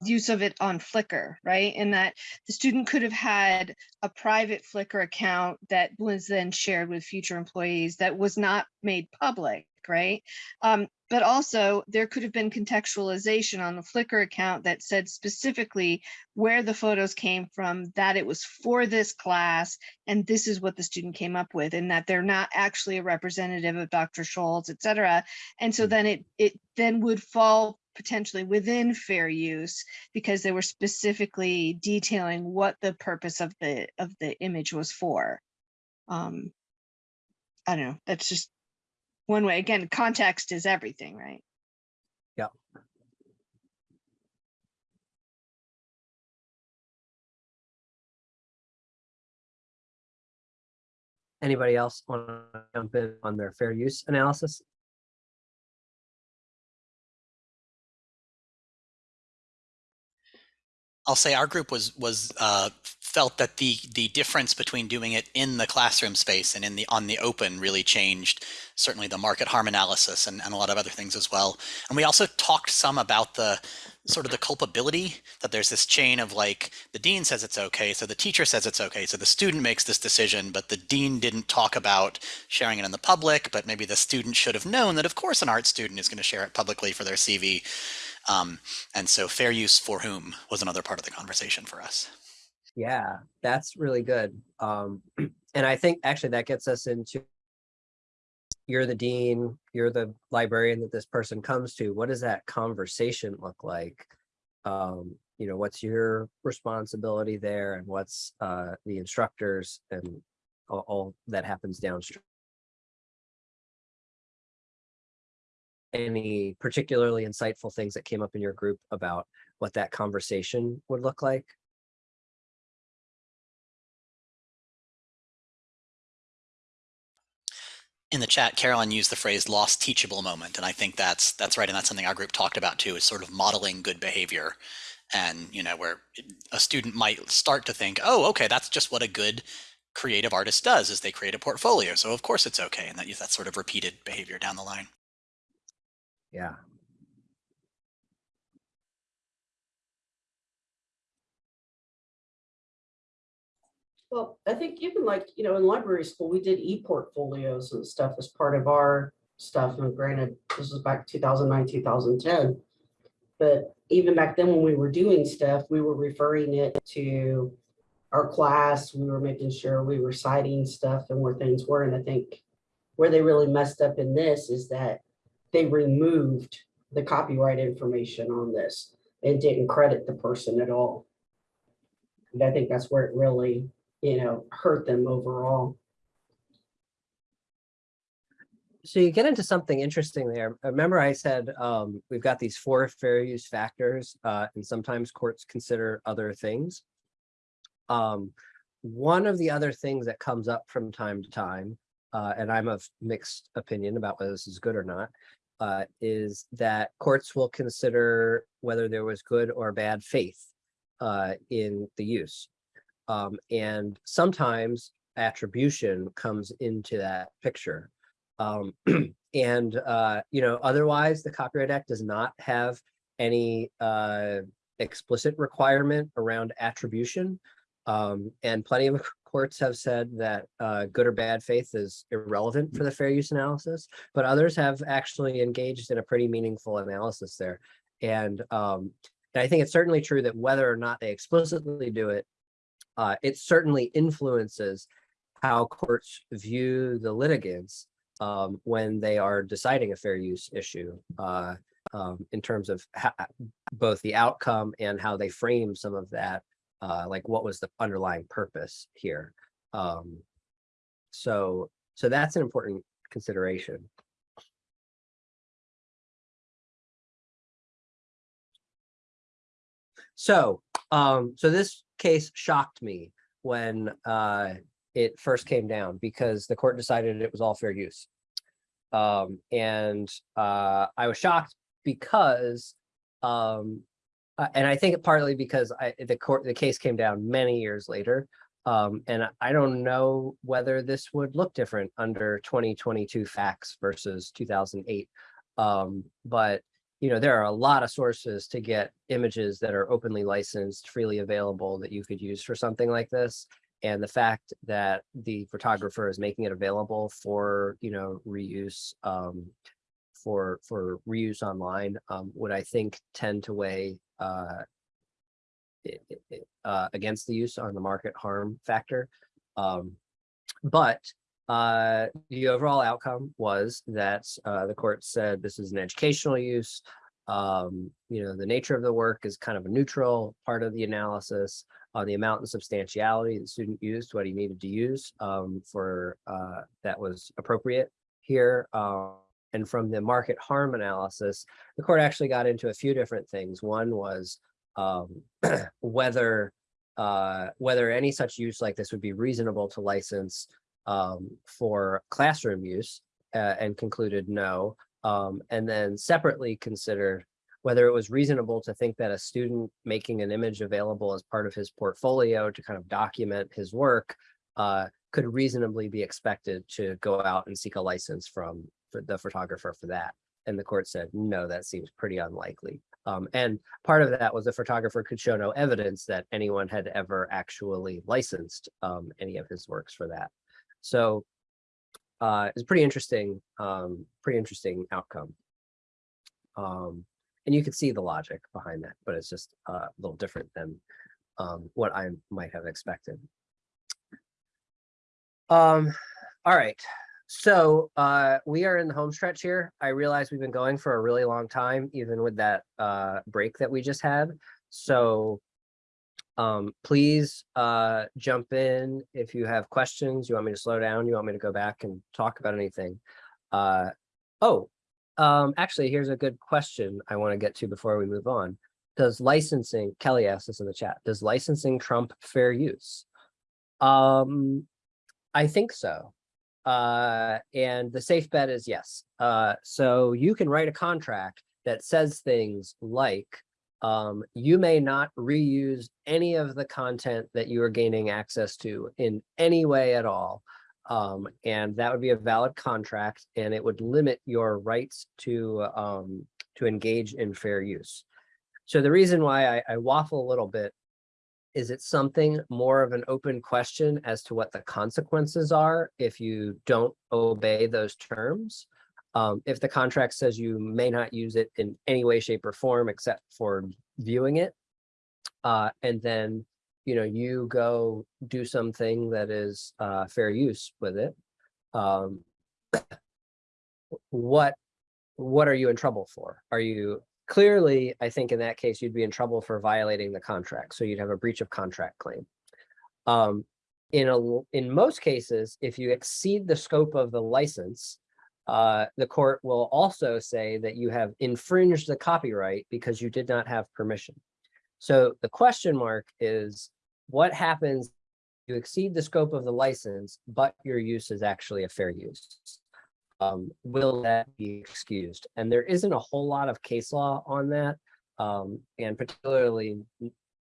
use of it on Flickr, right? And that the student could have had a private Flickr account that was then shared with future employees that was not made public, right? Um, but also there could have been contextualization on the Flickr account that said specifically where the photos came from, that it was for this class, and this is what the student came up with, and that they're not actually a representative of Dr. Scholl's, et cetera. And so Mm. then it it then would fall potentially within fair use because they were specifically detailing what the purpose of the of the image was for. Um, I don't know. That's just one way. Again, context is everything, right? Yeah. Anybody else want to jump in on their fair use analysis? I'll say our group was was uh, felt that the the difference between doing it in the classroom space and in the on the open really changed certainly the market harm analysis and, and a lot of other things as well. And we also talked some about the sort of the culpability that there's this chain of like the dean says it's okay, so the teacher says it's okay, so the student makes this decision, but the dean didn't talk about sharing it in the public, but maybe the student should have known that of course an art student is going to share it publicly for their CV. Um, and so fair use for whom was another part of the conversation for us. Yeah, that's really good. Um, *clears throat* and I think actually that gets us into you're the dean, you're the librarian that this person comes to. What does that conversation look like? Um, you know, what's your responsibility there and what's uh, the instructors and all, all that happens downstream? Any particularly insightful things that came up in your group about what that conversation would look like? in the chat, Carolyn used the phrase lost teachable moment. And I think that's that's right. And that's something our group talked about too, is sort of modeling good behavior. And, you know, where a student might start to think, oh, okay, that's just what a good creative artist does is they create a portfolio. So of course it's okay. And that that sort of repeated behavior down the line. Yeah. Well, I think even like, you know, in library school, we did e-portfolios and stuff as part of our stuff. And granted, this was back 2009, 2010. But even back then when we were doing stuff, we were referring it to our class. We were making sure we were citing stuff and where things were. And I think where they really messed up in this is that they removed the copyright information on this and didn't credit the person at all. And I think that's where it really you know, hurt them overall. So you get into something interesting there. Remember I said um, we've got these four fair use factors uh, and sometimes courts consider other things. Um, one of the other things that comes up from time to time, uh, and I'm of mixed opinion about whether this is good or not, uh, is that courts will consider whether there was good or bad faith uh, in the use. Um, and sometimes attribution comes into that picture. Um, *clears throat* and, uh, you know, otherwise the Copyright Act does not have any uh, explicit requirement around attribution. Um, and plenty of courts have said that uh, good or bad faith is irrelevant for the fair use analysis, but others have actually engaged in a pretty meaningful analysis there. And, um, and I think it's certainly true that whether or not they explicitly do it, uh, it certainly influences how courts view the litigants um, when they are deciding a fair use issue uh, um, in terms of both the outcome and how they frame some of that, uh, like what was the underlying purpose here. Um, so, so that's an important consideration. So, um, so this case shocked me when uh, it first came down because the court decided it was all fair use. Um, and uh, I was shocked because, um, uh, and I think partly because I, the court, the case came down many years later. Um, and I don't know whether this would look different under 2022 facts versus 2008. Um, but you know, there are a lot of sources to get images that are openly licensed, freely available that you could use for something like this. And the fact that the photographer is making it available for, you know, reuse um, for for reuse online um, would I think tend to weigh uh, uh, against the use on the market harm factor. Um, but uh, the overall outcome was that uh, the court said this is an educational use. Um, you know, the nature of the work is kind of a neutral part of the analysis on the amount and substantiality the student used, what he needed to use um, for uh, that was appropriate here. Uh, and from the market harm analysis, the court actually got into a few different things. One was um, *clears throat* whether uh, whether any such use like this would be reasonable to license um, for classroom use uh, and concluded no. Um, and then separately considered whether it was reasonable to think that a student making an image available as part of his portfolio to kind of document his work uh, could reasonably be expected to go out and seek a license from for the photographer for that. And the court said, no, that seems pretty unlikely. Um, and part of that was the photographer could show no evidence that anyone had ever actually licensed um, any of his works for that. So uh, it's pretty interesting, um, pretty interesting outcome. Um, and you could see the logic behind that, but it's just uh, a little different than um, what I might have expected. Um, all right, so uh, we are in the home stretch here. I realize we've been going for a really long time, even with that uh, break that we just had. So um, please uh, jump in if you have questions. You want me to slow down? You want me to go back and talk about anything? Uh, oh, um, actually, here's a good question I want to get to before we move on. Does licensing, Kelly asked this in the chat, does licensing trump fair use? Um, I think so. Uh, and the safe bet is yes. Uh, so you can write a contract that says things like, um, you may not reuse any of the content that you are gaining access to in any way at all. Um, and that would be a valid contract and it would limit your rights to, um, to engage in fair use. So the reason why I, I waffle a little bit is it something more of an open question as to what the consequences are if you don't obey those terms? Um, if the contract says you may not use it in any way, shape or form except for viewing it, uh, and then, you know, you go do something that is uh, fair use with it, um, *clears throat* what, what are you in trouble for? Are you clearly, I think in that case, you'd be in trouble for violating the contract. So you'd have a breach of contract claim. Um, in a, in most cases, if you exceed the scope of the license, uh, the court will also say that you have infringed the copyright because you did not have permission. So the question mark is what happens if you exceed the scope of the license, but your use is actually a fair use? Um, will that be excused? And there isn't a whole lot of case law on that. Um, and particularly,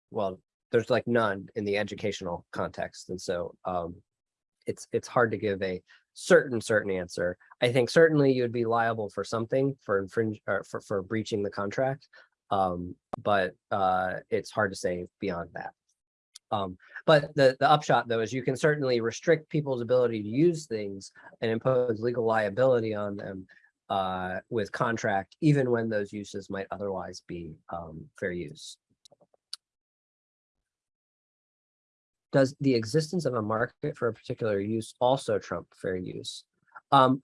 well, there's like none in the educational context. And so um, it's it's hard to give a certain certain answer. I think certainly you'd be liable for something for infringe or for, for breaching the contract. Um, but uh, it's hard to say beyond that. Um, but the, the upshot though is you can certainly restrict people's ability to use things and impose legal liability on them uh, with contract, even when those uses might otherwise be um, fair use. Does the existence of a market for a particular use also trump fair use? Um,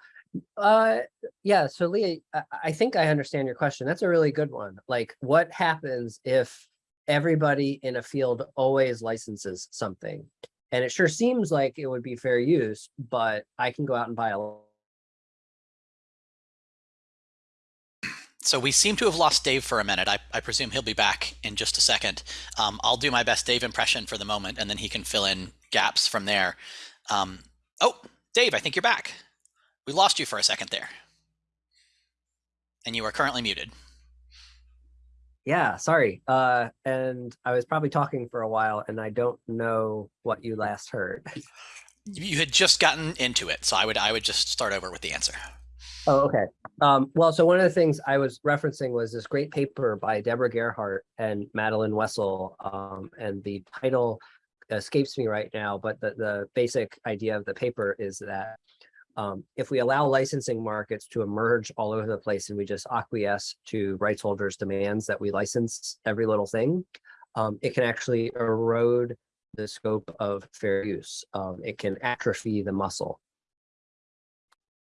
uh, yeah, so Leah, I, I think I understand your question. That's a really good one. Like what happens if everybody in a field always licenses something. And it sure seems like it would be fair use, but I can go out and buy a So we seem to have lost Dave for a minute. I, I presume he'll be back in just a second. Um, I'll do my best Dave impression for the moment, and then he can fill in gaps from there. Um, oh, Dave, I think you're back. We lost you for a second there. And you are currently muted. Yeah, sorry. Uh, and I was probably talking for a while and I don't know what you last heard. *laughs* You had just gotten into it, so I would I would just start over with the answer. Oh, okay. Um, well, so one of the things I was referencing was this great paper by Deborah Gerhardt and Madelyn Wessel, um, and the title escapes me right now, but the, the basic idea of the paper is that um, if we allow licensing markets to emerge all over the place and we just acquiesce to rights holders demands that we license every little thing, um, it can actually erode the scope of fair use. Um, it can atrophy the muscle.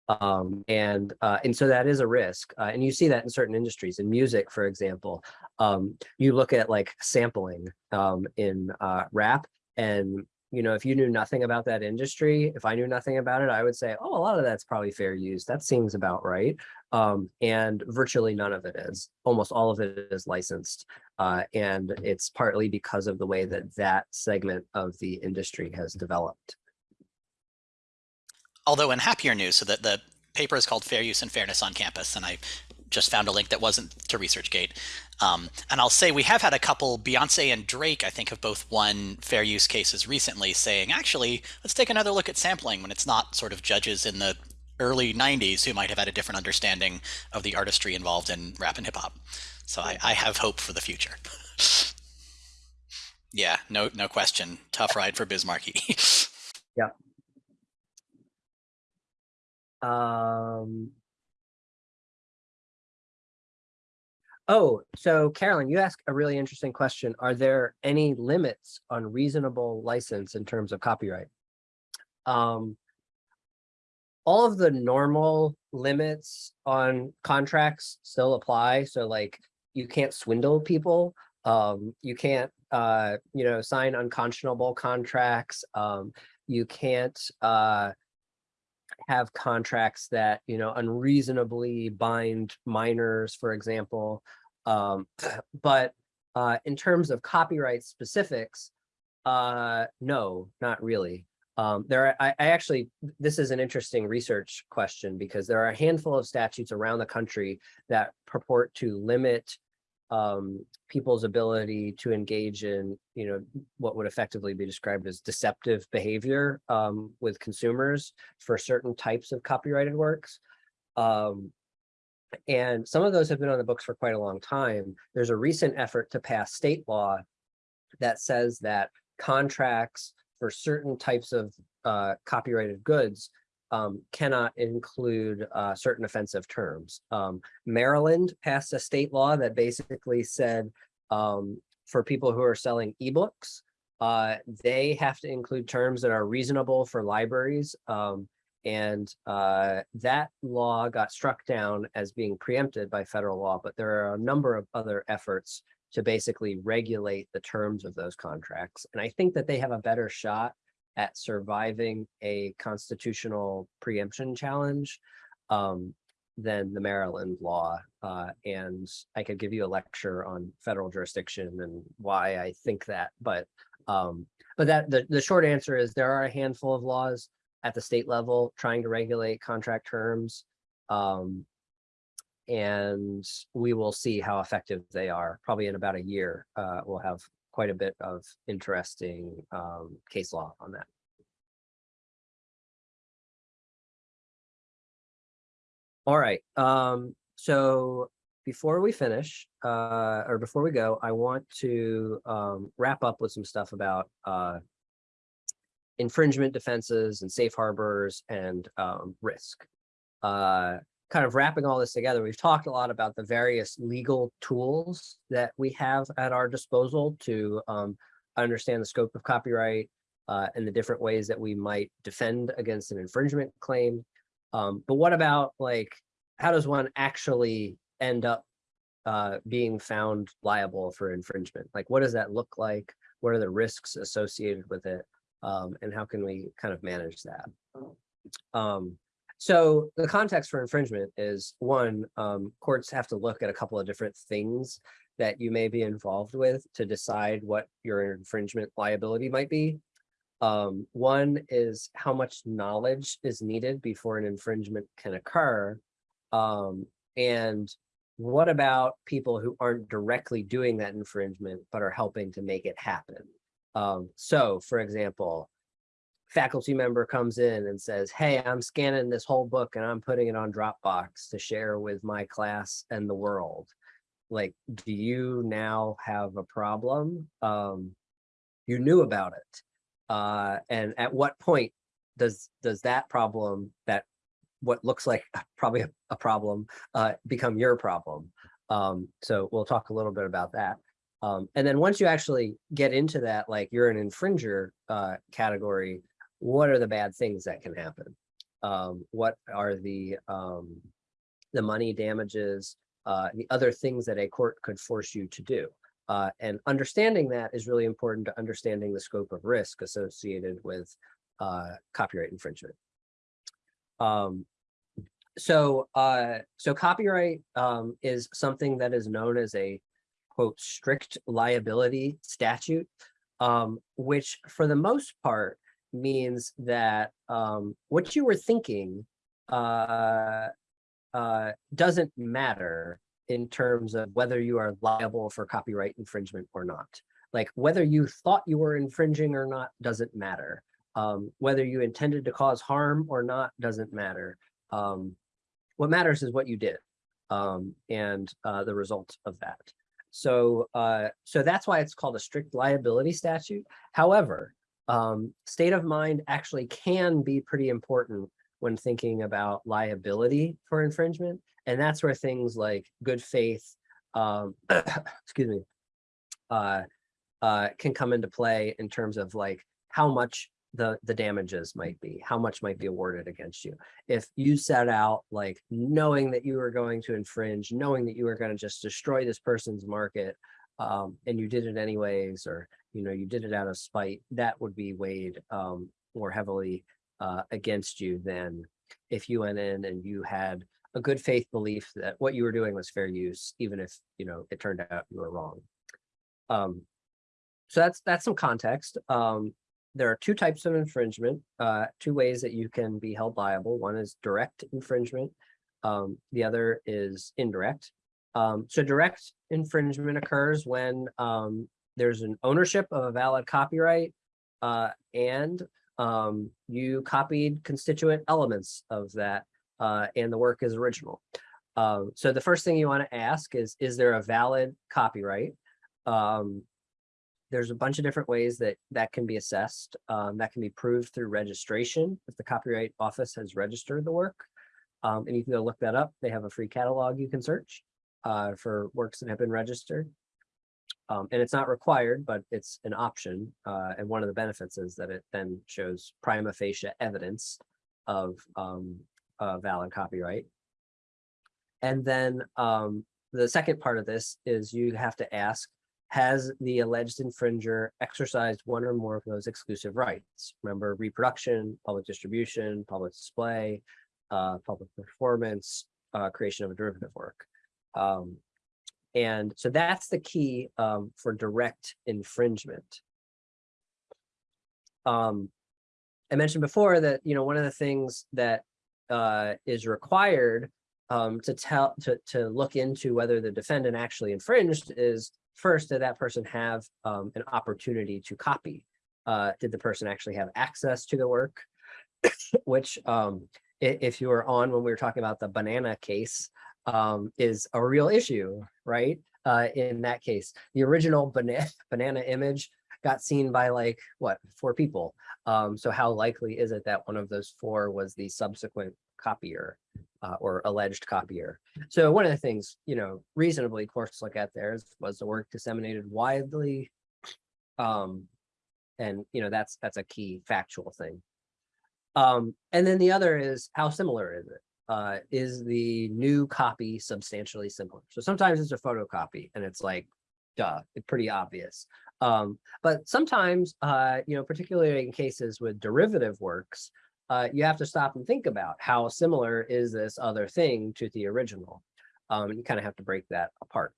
Um, and uh, and so that is a risk. Uh, and you see that in certain industries. In music, for example, um, you look at like sampling um, in uh, rap and you know, if you knew nothing about that industry, if I knew nothing about it, I would say, oh, a lot of that's probably fair use. That seems about right. Um, and virtually none of it is. Almost all of it is licensed. Uh, and it's partly because of the way that that segment of the industry has developed. Although in happier news, so that the paper is called Fair Use and Fairness on Campus, and I just found a link that wasn't to ResearchGate. Um, and I'll say we have had a couple, Beyonce and Drake, I think, have both won fair use cases recently, saying, actually, let's take another look at sampling when it's not sort of judges in the early 90s who might have had a different understanding of the artistry involved in rap and hip hop. So I, I have hope for the future. *laughs* yeah, no, no question. Tough ride for Biz Markie. *laughs* Yeah. Um. Oh, so Carolyn, you asked a really interesting question. Are there any limits on reasonable license in terms of copyright? Um. All of the normal limits on contracts still apply. So like you can't swindle people. Um, you can't, uh, you know, sign unconscionable contracts. Um, you can't, uh, have contracts that, you know, unreasonably bind minors, for example. Um, *clears throat* but uh, in terms of copyright specifics, uh, no, not really. Um, there are, I, I actually, this is an interesting research question because there are a handful of statutes around the country that purport to limit um, people's ability to engage in, you know, what would effectively be described as deceptive behavior um, with consumers for certain types of copyrighted works. Um, and some of those have been on the books for quite a long time. There's a recent effort to pass state law that says that contracts for certain types of uh, copyrighted goods um, cannot include uh, certain offensive terms. Um, Maryland passed a state law that basically said um, for people who are selling ebooks, uh, they have to include terms that are reasonable for libraries. Um, and uh, that law got struck down as being preempted by federal law, but there are a number of other efforts to basically regulate the terms of those contracts. And I think that they have a better shot at surviving a constitutional preemption challenge um, than the Maryland law. Uh, and I could give you a lecture on federal jurisdiction and why I think that, but um, but that the, the short answer is there are a handful of laws at the state level trying to regulate contract terms. Um, and we will see how effective they are. Probably in about a year, uh, we'll have quite a bit of interesting um, case law on that. All right, um, so before we finish, uh, or before we go, I want to um, wrap up with some stuff about uh, infringement defenses and safe harbors and um, risk. Uh, kind of wrapping all this together, we've talked a lot about the various legal tools that we have at our disposal to um, understand the scope of copyright uh, and the different ways that we might defend against an infringement claim. Um, but what about like, how does one actually end up uh, being found liable for infringement? Like, what does that look like? What are the risks associated with it? Um, and how can we kind of manage that? Um, so the context for infringement is one, um, courts have to look at a couple of different things that you may be involved with to decide what your infringement liability might be. Um, one is how much knowledge is needed before an infringement can occur. Um, and what about people who aren't directly doing that infringement, but are helping to make it happen? Um, so for example, faculty member comes in and says, hey, I'm scanning this whole book and I'm putting it on Dropbox to share with my class and the world. Like, do you now have a problem? Um, you knew about it. Uh, and at what point does does that problem, that what looks like *laughs* probably a, problem, uh, become your problem? Um, so we'll talk a little bit about that. Um, and then once you actually get into that, like you're an infringer uh, category, what are the bad things that can happen? Um, what are the um, the money damages, uh, the other things that a court could force you to do? Uh, and understanding that is really important to understanding the scope of risk associated with uh, copyright infringement. Um, so, uh, so copyright um, is something that is known as a quote strict liability statute, um, which for the most part means that um, what you were thinking uh, uh, doesn't matter in terms of whether you are liable for copyright infringement or not. Like whether you thought you were infringing or not doesn't matter. Um, whether you intended to cause harm or not doesn't matter. Um, what matters is what you did um, and uh, the result of that. So, uh, so that's why it's called a strict liability statute. However, um, state of mind actually can be pretty important when thinking about liability for infringement. And that's where things like good faith, um, *coughs* excuse me, uh, uh, can come into play in terms of like how much the, the damages might be, how much might be awarded against you. If you set out like knowing that you were going to infringe, knowing that you were going to just destroy this person's market, um, and you did it anyways, or, you know, you did it out of spite, that would be weighed um, more heavily uh, against you than if you went in and you had a good faith belief that what you were doing was fair use, even if, you know, it turned out you were wrong. Um, so that's, that's some context. Um, there are two types of infringement, uh, two ways that you can be held liable. One is direct infringement. Um, the other is indirect. Um, so direct infringement occurs when um, there's an ownership of a valid copyright uh, and um, you copied constituent elements of that uh, and the work is original. Um, so the first thing you want to ask is, is there a valid copyright? Um, there's a bunch of different ways that that can be assessed. Um, that can be proved through registration if the Copyright Office has registered the work. Um, and you can go look that up. They have a free catalog you can search uh, for works that have been registered. Um, and it's not required, but it's an option. Uh, and one of the benefits is that it then shows prima facie evidence of um, valid copyright. And then um, the second part of this is you have to ask, has the alleged infringer exercised one or more of those exclusive rights? Remember reproduction, public distribution, public display, uh, public performance, uh, creation of a derivative work. Um, and so that's the key um, for direct infringement. Um, I mentioned before that, you know, one of the things that uh, is required um, to tell to, to look into whether the defendant actually infringed is first, did that person have um, an opportunity to copy? Uh, did the person actually have access to the work? *coughs* Which um, if you were on when we were talking about the banana case, um, is a real issue, right? Uh, in that case, the original banana *laughs* banana image got seen by like what four people. Um, so how likely is it that one of those four was the subsequent copier uh, or alleged copier? So one of the things, you know, reasonably courts look at there is was the work disseminated widely. Um, and you know, that's that's a key factual thing. Um, and then the other is how similar is it? Uh, is the new copy substantially similar? So sometimes it's a photocopy and it's like, duh, it's pretty obvious. Um, but sometimes, uh, you know, particularly in cases with derivative works, uh, you have to stop and think about how similar is this other thing to the original. Um, you kind of have to break that apart.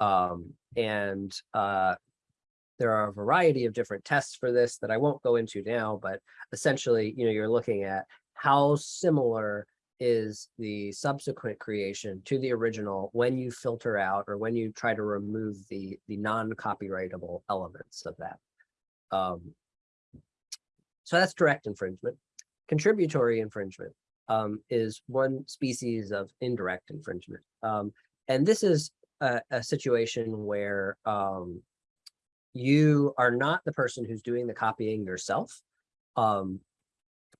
Um, and uh, there are a variety of different tests for this that I won't go into now, but essentially, you know, you're looking at how similar is the subsequent creation to the original when you filter out or when you try to remove the the non-copyrightable elements of that. Um, so that's direct infringement. Contributory infringement um, is one species of indirect infringement. Um, and this is a, a situation where um, you are not the person who's doing the copying yourself, um,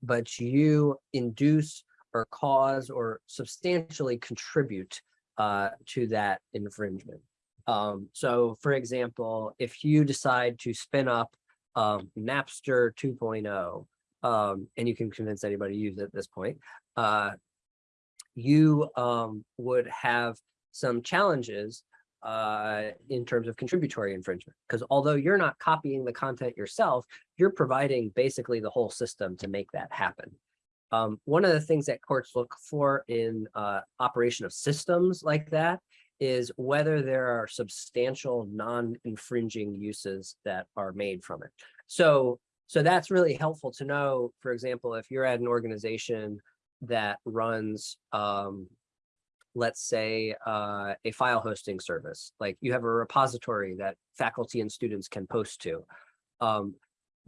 but you induce or cause or substantially contribute uh, to that infringement. Um, so for example, if you decide to spin up um, Napster 2.0, um, and you can convince anybody to use it at this point, uh, you um, would have some challenges uh, in terms of contributory infringement. Because although you're not copying the content yourself, you're providing basically the whole system to make that happen. Um, one of the things that courts look for in uh, operation of systems like that is whether there are substantial non-infringing uses that are made from it. So, so that's really helpful to know, for example, if you're at an organization that runs, um, let's say, uh, a file hosting service, like you have a repository that faculty and students can post to. Um,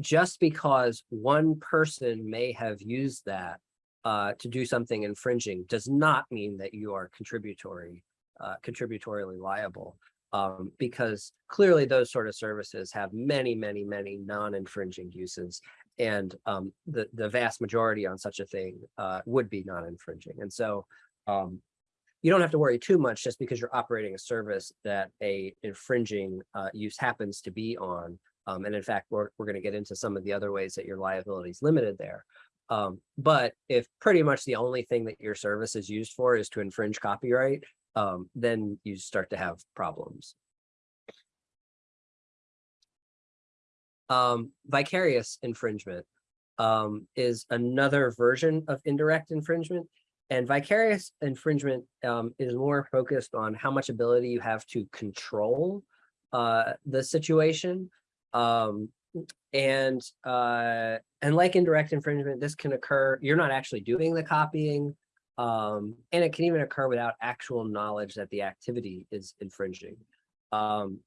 just because one person may have used that uh, to do something infringing does not mean that you are contributory, uh, contributorily liable. Um, because clearly those sort of services have many, many, many non-infringing uses. And um, the, the vast majority on such a thing uh, would be non-infringing. And so um, you don't have to worry too much just because you're operating a service that a infringing uh, use happens to be on. Um, and in fact, we're, we're going to get into some of the other ways that your liability is limited there. Um, but if pretty much the only thing that your service is used for is to infringe copyright, um, then you start to have problems. Um, vicarious infringement um, is another version of indirect infringement. And vicarious infringement um, is more focused on how much ability you have to control uh, the situation. Um, and uh, and like indirect infringement, this can occur, you're not actually doing the copying, um, and it can even occur without actual knowledge that the activity is infringing. Um,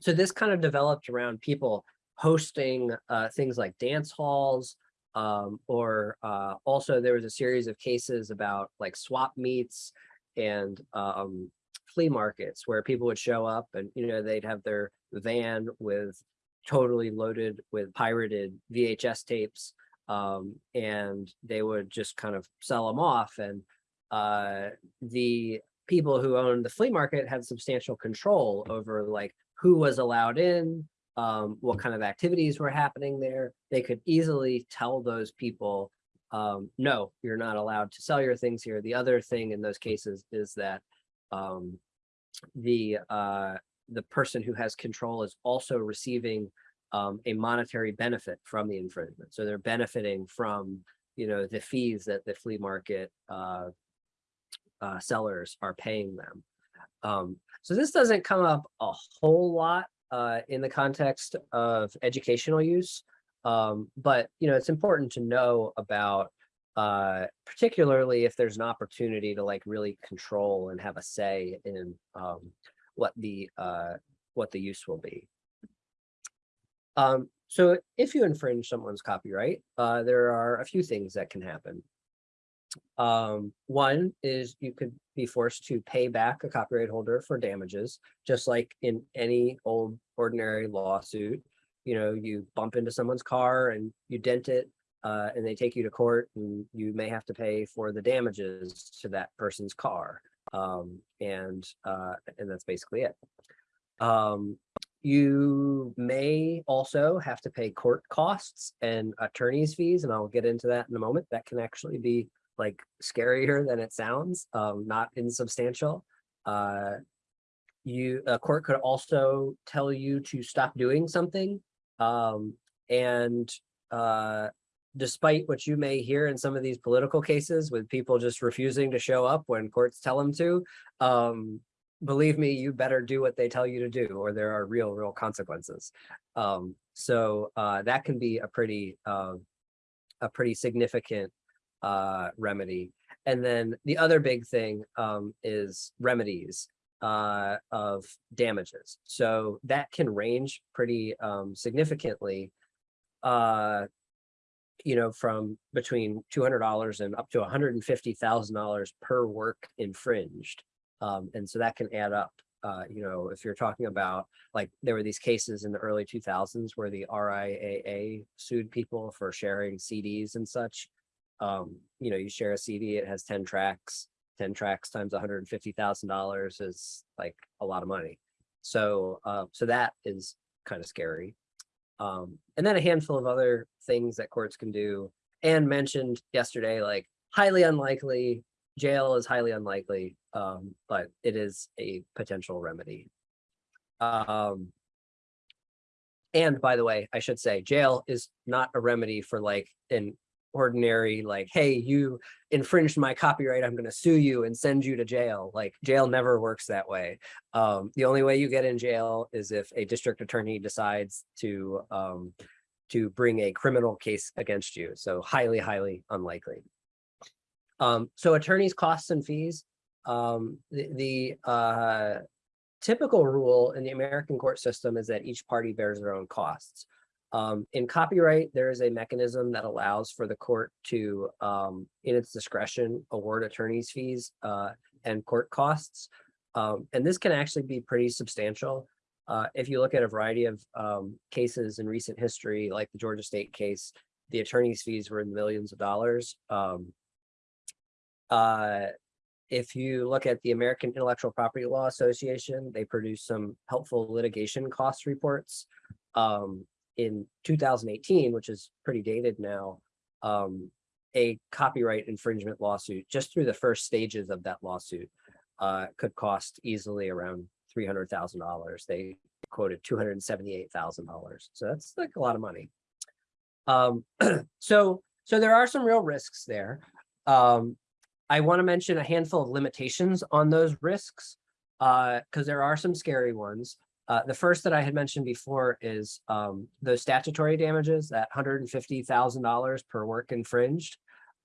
so this kind of developed around people hosting uh, things like dance halls, um, or uh, also there was a series of cases about like swap meets and um, flea markets where people would show up and, you know, they'd have their van with totally loaded with pirated VHS tapes um, and they would just kind of sell them off and uh, the people who owned the flea market had substantial control over like who was allowed in, um, what kind of activities were happening there. They could easily tell those people, um, no, you're not allowed to sell your things here. The other thing in those cases is that um, the uh, the person who has control is also receiving um, a monetary benefit from the infringement. So they're benefiting from, you know, the fees that the flea market uh, uh, sellers are paying them. Um, so this doesn't come up a whole lot uh, in the context of educational use, um, but you know it's important to know about, uh, particularly if there's an opportunity to like really control and have a say in um, what the uh, what the use will be. Um, so if you infringe someone's copyright, uh, there are a few things that can happen. Um, one is you could be forced to pay back a copyright holder for damages, just like in any old ordinary lawsuit. You know, you bump into someone's car and you dent it, uh, and they take you to court and you may have to pay for the damages to that person's car. Um, and, uh, and that's basically it. Um, you may also have to pay court costs and attorney's fees, and I'll get into that in a moment. That can actually be like scarier than it sounds, um, not insubstantial. Uh, you a court could also tell you to stop doing something. Um, and uh, despite what you may hear in some of these political cases with people just refusing to show up when courts tell them to, um, believe me, you better do what they tell you to do or there are real, real consequences. Um, so uh, that can be a pretty, uh, a pretty significant uh, remedy. And then the other big thing um, is remedies uh, of damages. So that can range pretty um, significantly, uh, you know, from between $200 and up to $150,000 per work infringed. Um, and so that can add up. Uh, you know, if you're talking about like there were these cases in the early 2000s where the RIAA sued people for sharing CDs and such. Um, you know, you share a CD, it has 10 tracks, 10 tracks times $150,000 is like a lot of money. So, uh, so that is kind of scary. Um, and then a handful of other things that courts can do and mentioned yesterday, like highly unlikely, jail is highly unlikely, um, but it is a potential remedy. Um, and by the way, I should say jail is not a remedy for like an ordinary, like, hey, you infringed my copyright, I'm gonna sue you and send you to jail. Like jail never works that way. Um, the only way you get in jail is if a district attorney decides to um, to bring a criminal case against you. So highly, highly unlikely. Um, so attorneys' costs and fees, um, the, the, uh, typical rule in the American court system is that each party bears their own costs. Um, in copyright, there is a mechanism that allows for the court to, um, in its discretion, award attorney's fees, uh, and court costs. Um, and this can actually be pretty substantial. Uh, if you look at a variety of, um, cases in recent history, like the Georgia State case, the attorney's fees were in millions of dollars. Um, uh, if you look at the American Intellectual Property Law Association, they produce some helpful litigation cost reports. Um, in two thousand eighteen, which is pretty dated now, um, a copyright infringement lawsuit, just through the first stages of that lawsuit, uh, could cost easily around three hundred thousand dollars. They quoted two hundred and seventy-eight thousand dollars. So that's like a lot of money. Um, *clears throat* so, so there are some real risks there. Um, I want to mention a handful of limitations on those risks, uh, because there are some scary ones. Uh, the first that I had mentioned before is um, the statutory damages, that hundred and fifty thousand dollars per work infringed.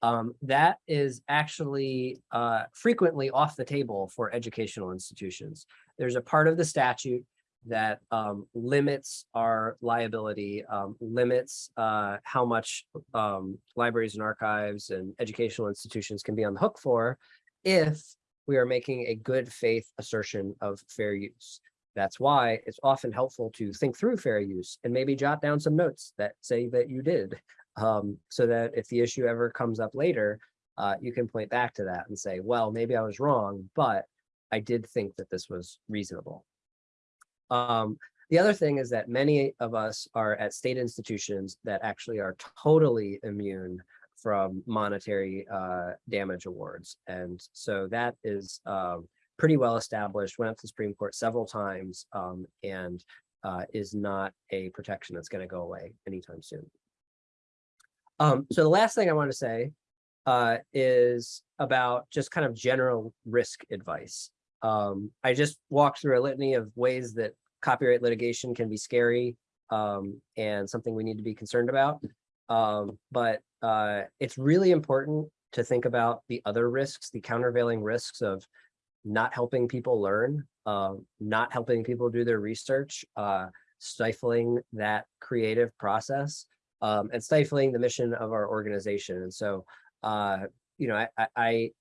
Um, that is actually uh, frequently off the table for educational institutions. There's a part of the statute that um, limits our liability, um, limits uh, how much um, libraries and archives and educational institutions can be on the hook for if we are making a good faith assertion of fair use. That's why it's often helpful to think through fair use and maybe jot down some notes that say that you did. Um, so that if the issue ever comes up later, uh, you can point back to that and say, well, maybe I was wrong, but I did think that this was reasonable. Um, the other thing is that many of us are at state institutions that actually are totally immune from monetary uh, damage awards. And so that is um, pretty well established, went up to the Supreme Court several times um, and uh, is not a protection that's going to go away anytime soon. Um, so the last thing I want to say uh, is about just kind of general risk advice. Um, I just walked through a litany of ways that copyright litigation can be scary um, and something we need to be concerned about. Um, but uh, it's really important to think about the other risks, the countervailing risks of not helping people learn, uh, not helping people do their research, uh, stifling that creative process, um, and stifling the mission of our organization. And so, uh, you know, I, I,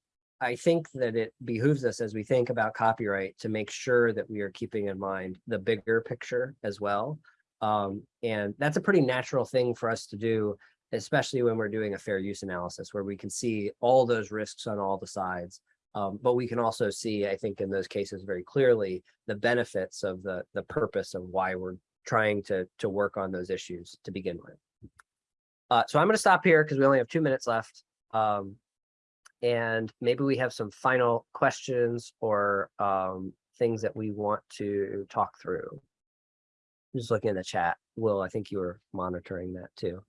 I think that it behooves us as we think about copyright to make sure that we are keeping in mind the bigger picture as well. Um, and that's a pretty natural thing for us to do, especially when we're doing a fair use analysis where we can see all those risks on all the sides. Um, but we can also see, I think in those cases very clearly, the benefits of the, the purpose of why we're trying to, to work on those issues to begin with. Uh, so I'm going to stop here because we only have two minutes left. Um, and maybe we have some final questions or um, things that we want to talk through. Just looking in the chat. Will, I think you were monitoring that too.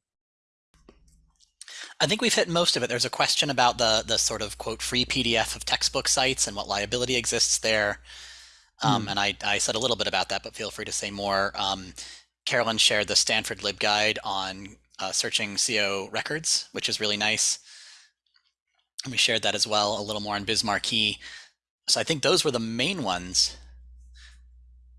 I think we've hit most of it. There's a question about the the sort of quote free PDF of textbook sites and what liability exists there. Um, And I, I said a little bit about that, but feel free to say more. Um, Carolyn shared the Stanford LibGuide on uh, searching CO records, which is really nice. And we shared that as well, a little more on Biz Markie. So I think those were the main ones.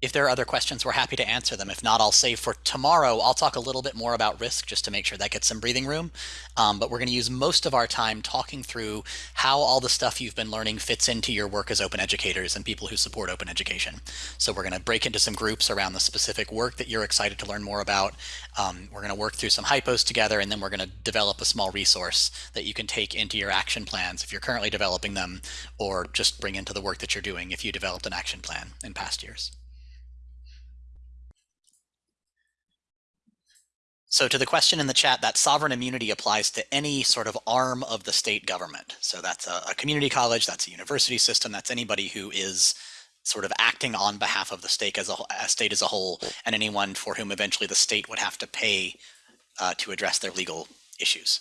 If there are other questions, we're happy to answer them. If not, I'll save for tomorrow. I'll talk a little bit more about risk just to make sure that gets some breathing room. Um, but we're going to use most of our time talking through how all the stuff you've been learning fits into your work as open educators and people who support open education. So we're going to break into some groups around the specific work that you're excited to learn more about. Um, we're going to work through some hypos together, and then we're going to develop a small resource that you can take into your action plans if you're currently developing them, or just bring into the work that you're doing if you developed an action plan in past years. So to the question in the chat, that sovereign immunity applies to any sort of arm of the state government. So that's a, a, community college, that's a university system, that's anybody who is sort of acting on behalf of the state as a, a state as a whole, and anyone for whom eventually the state would have to pay uh, to address their legal issues.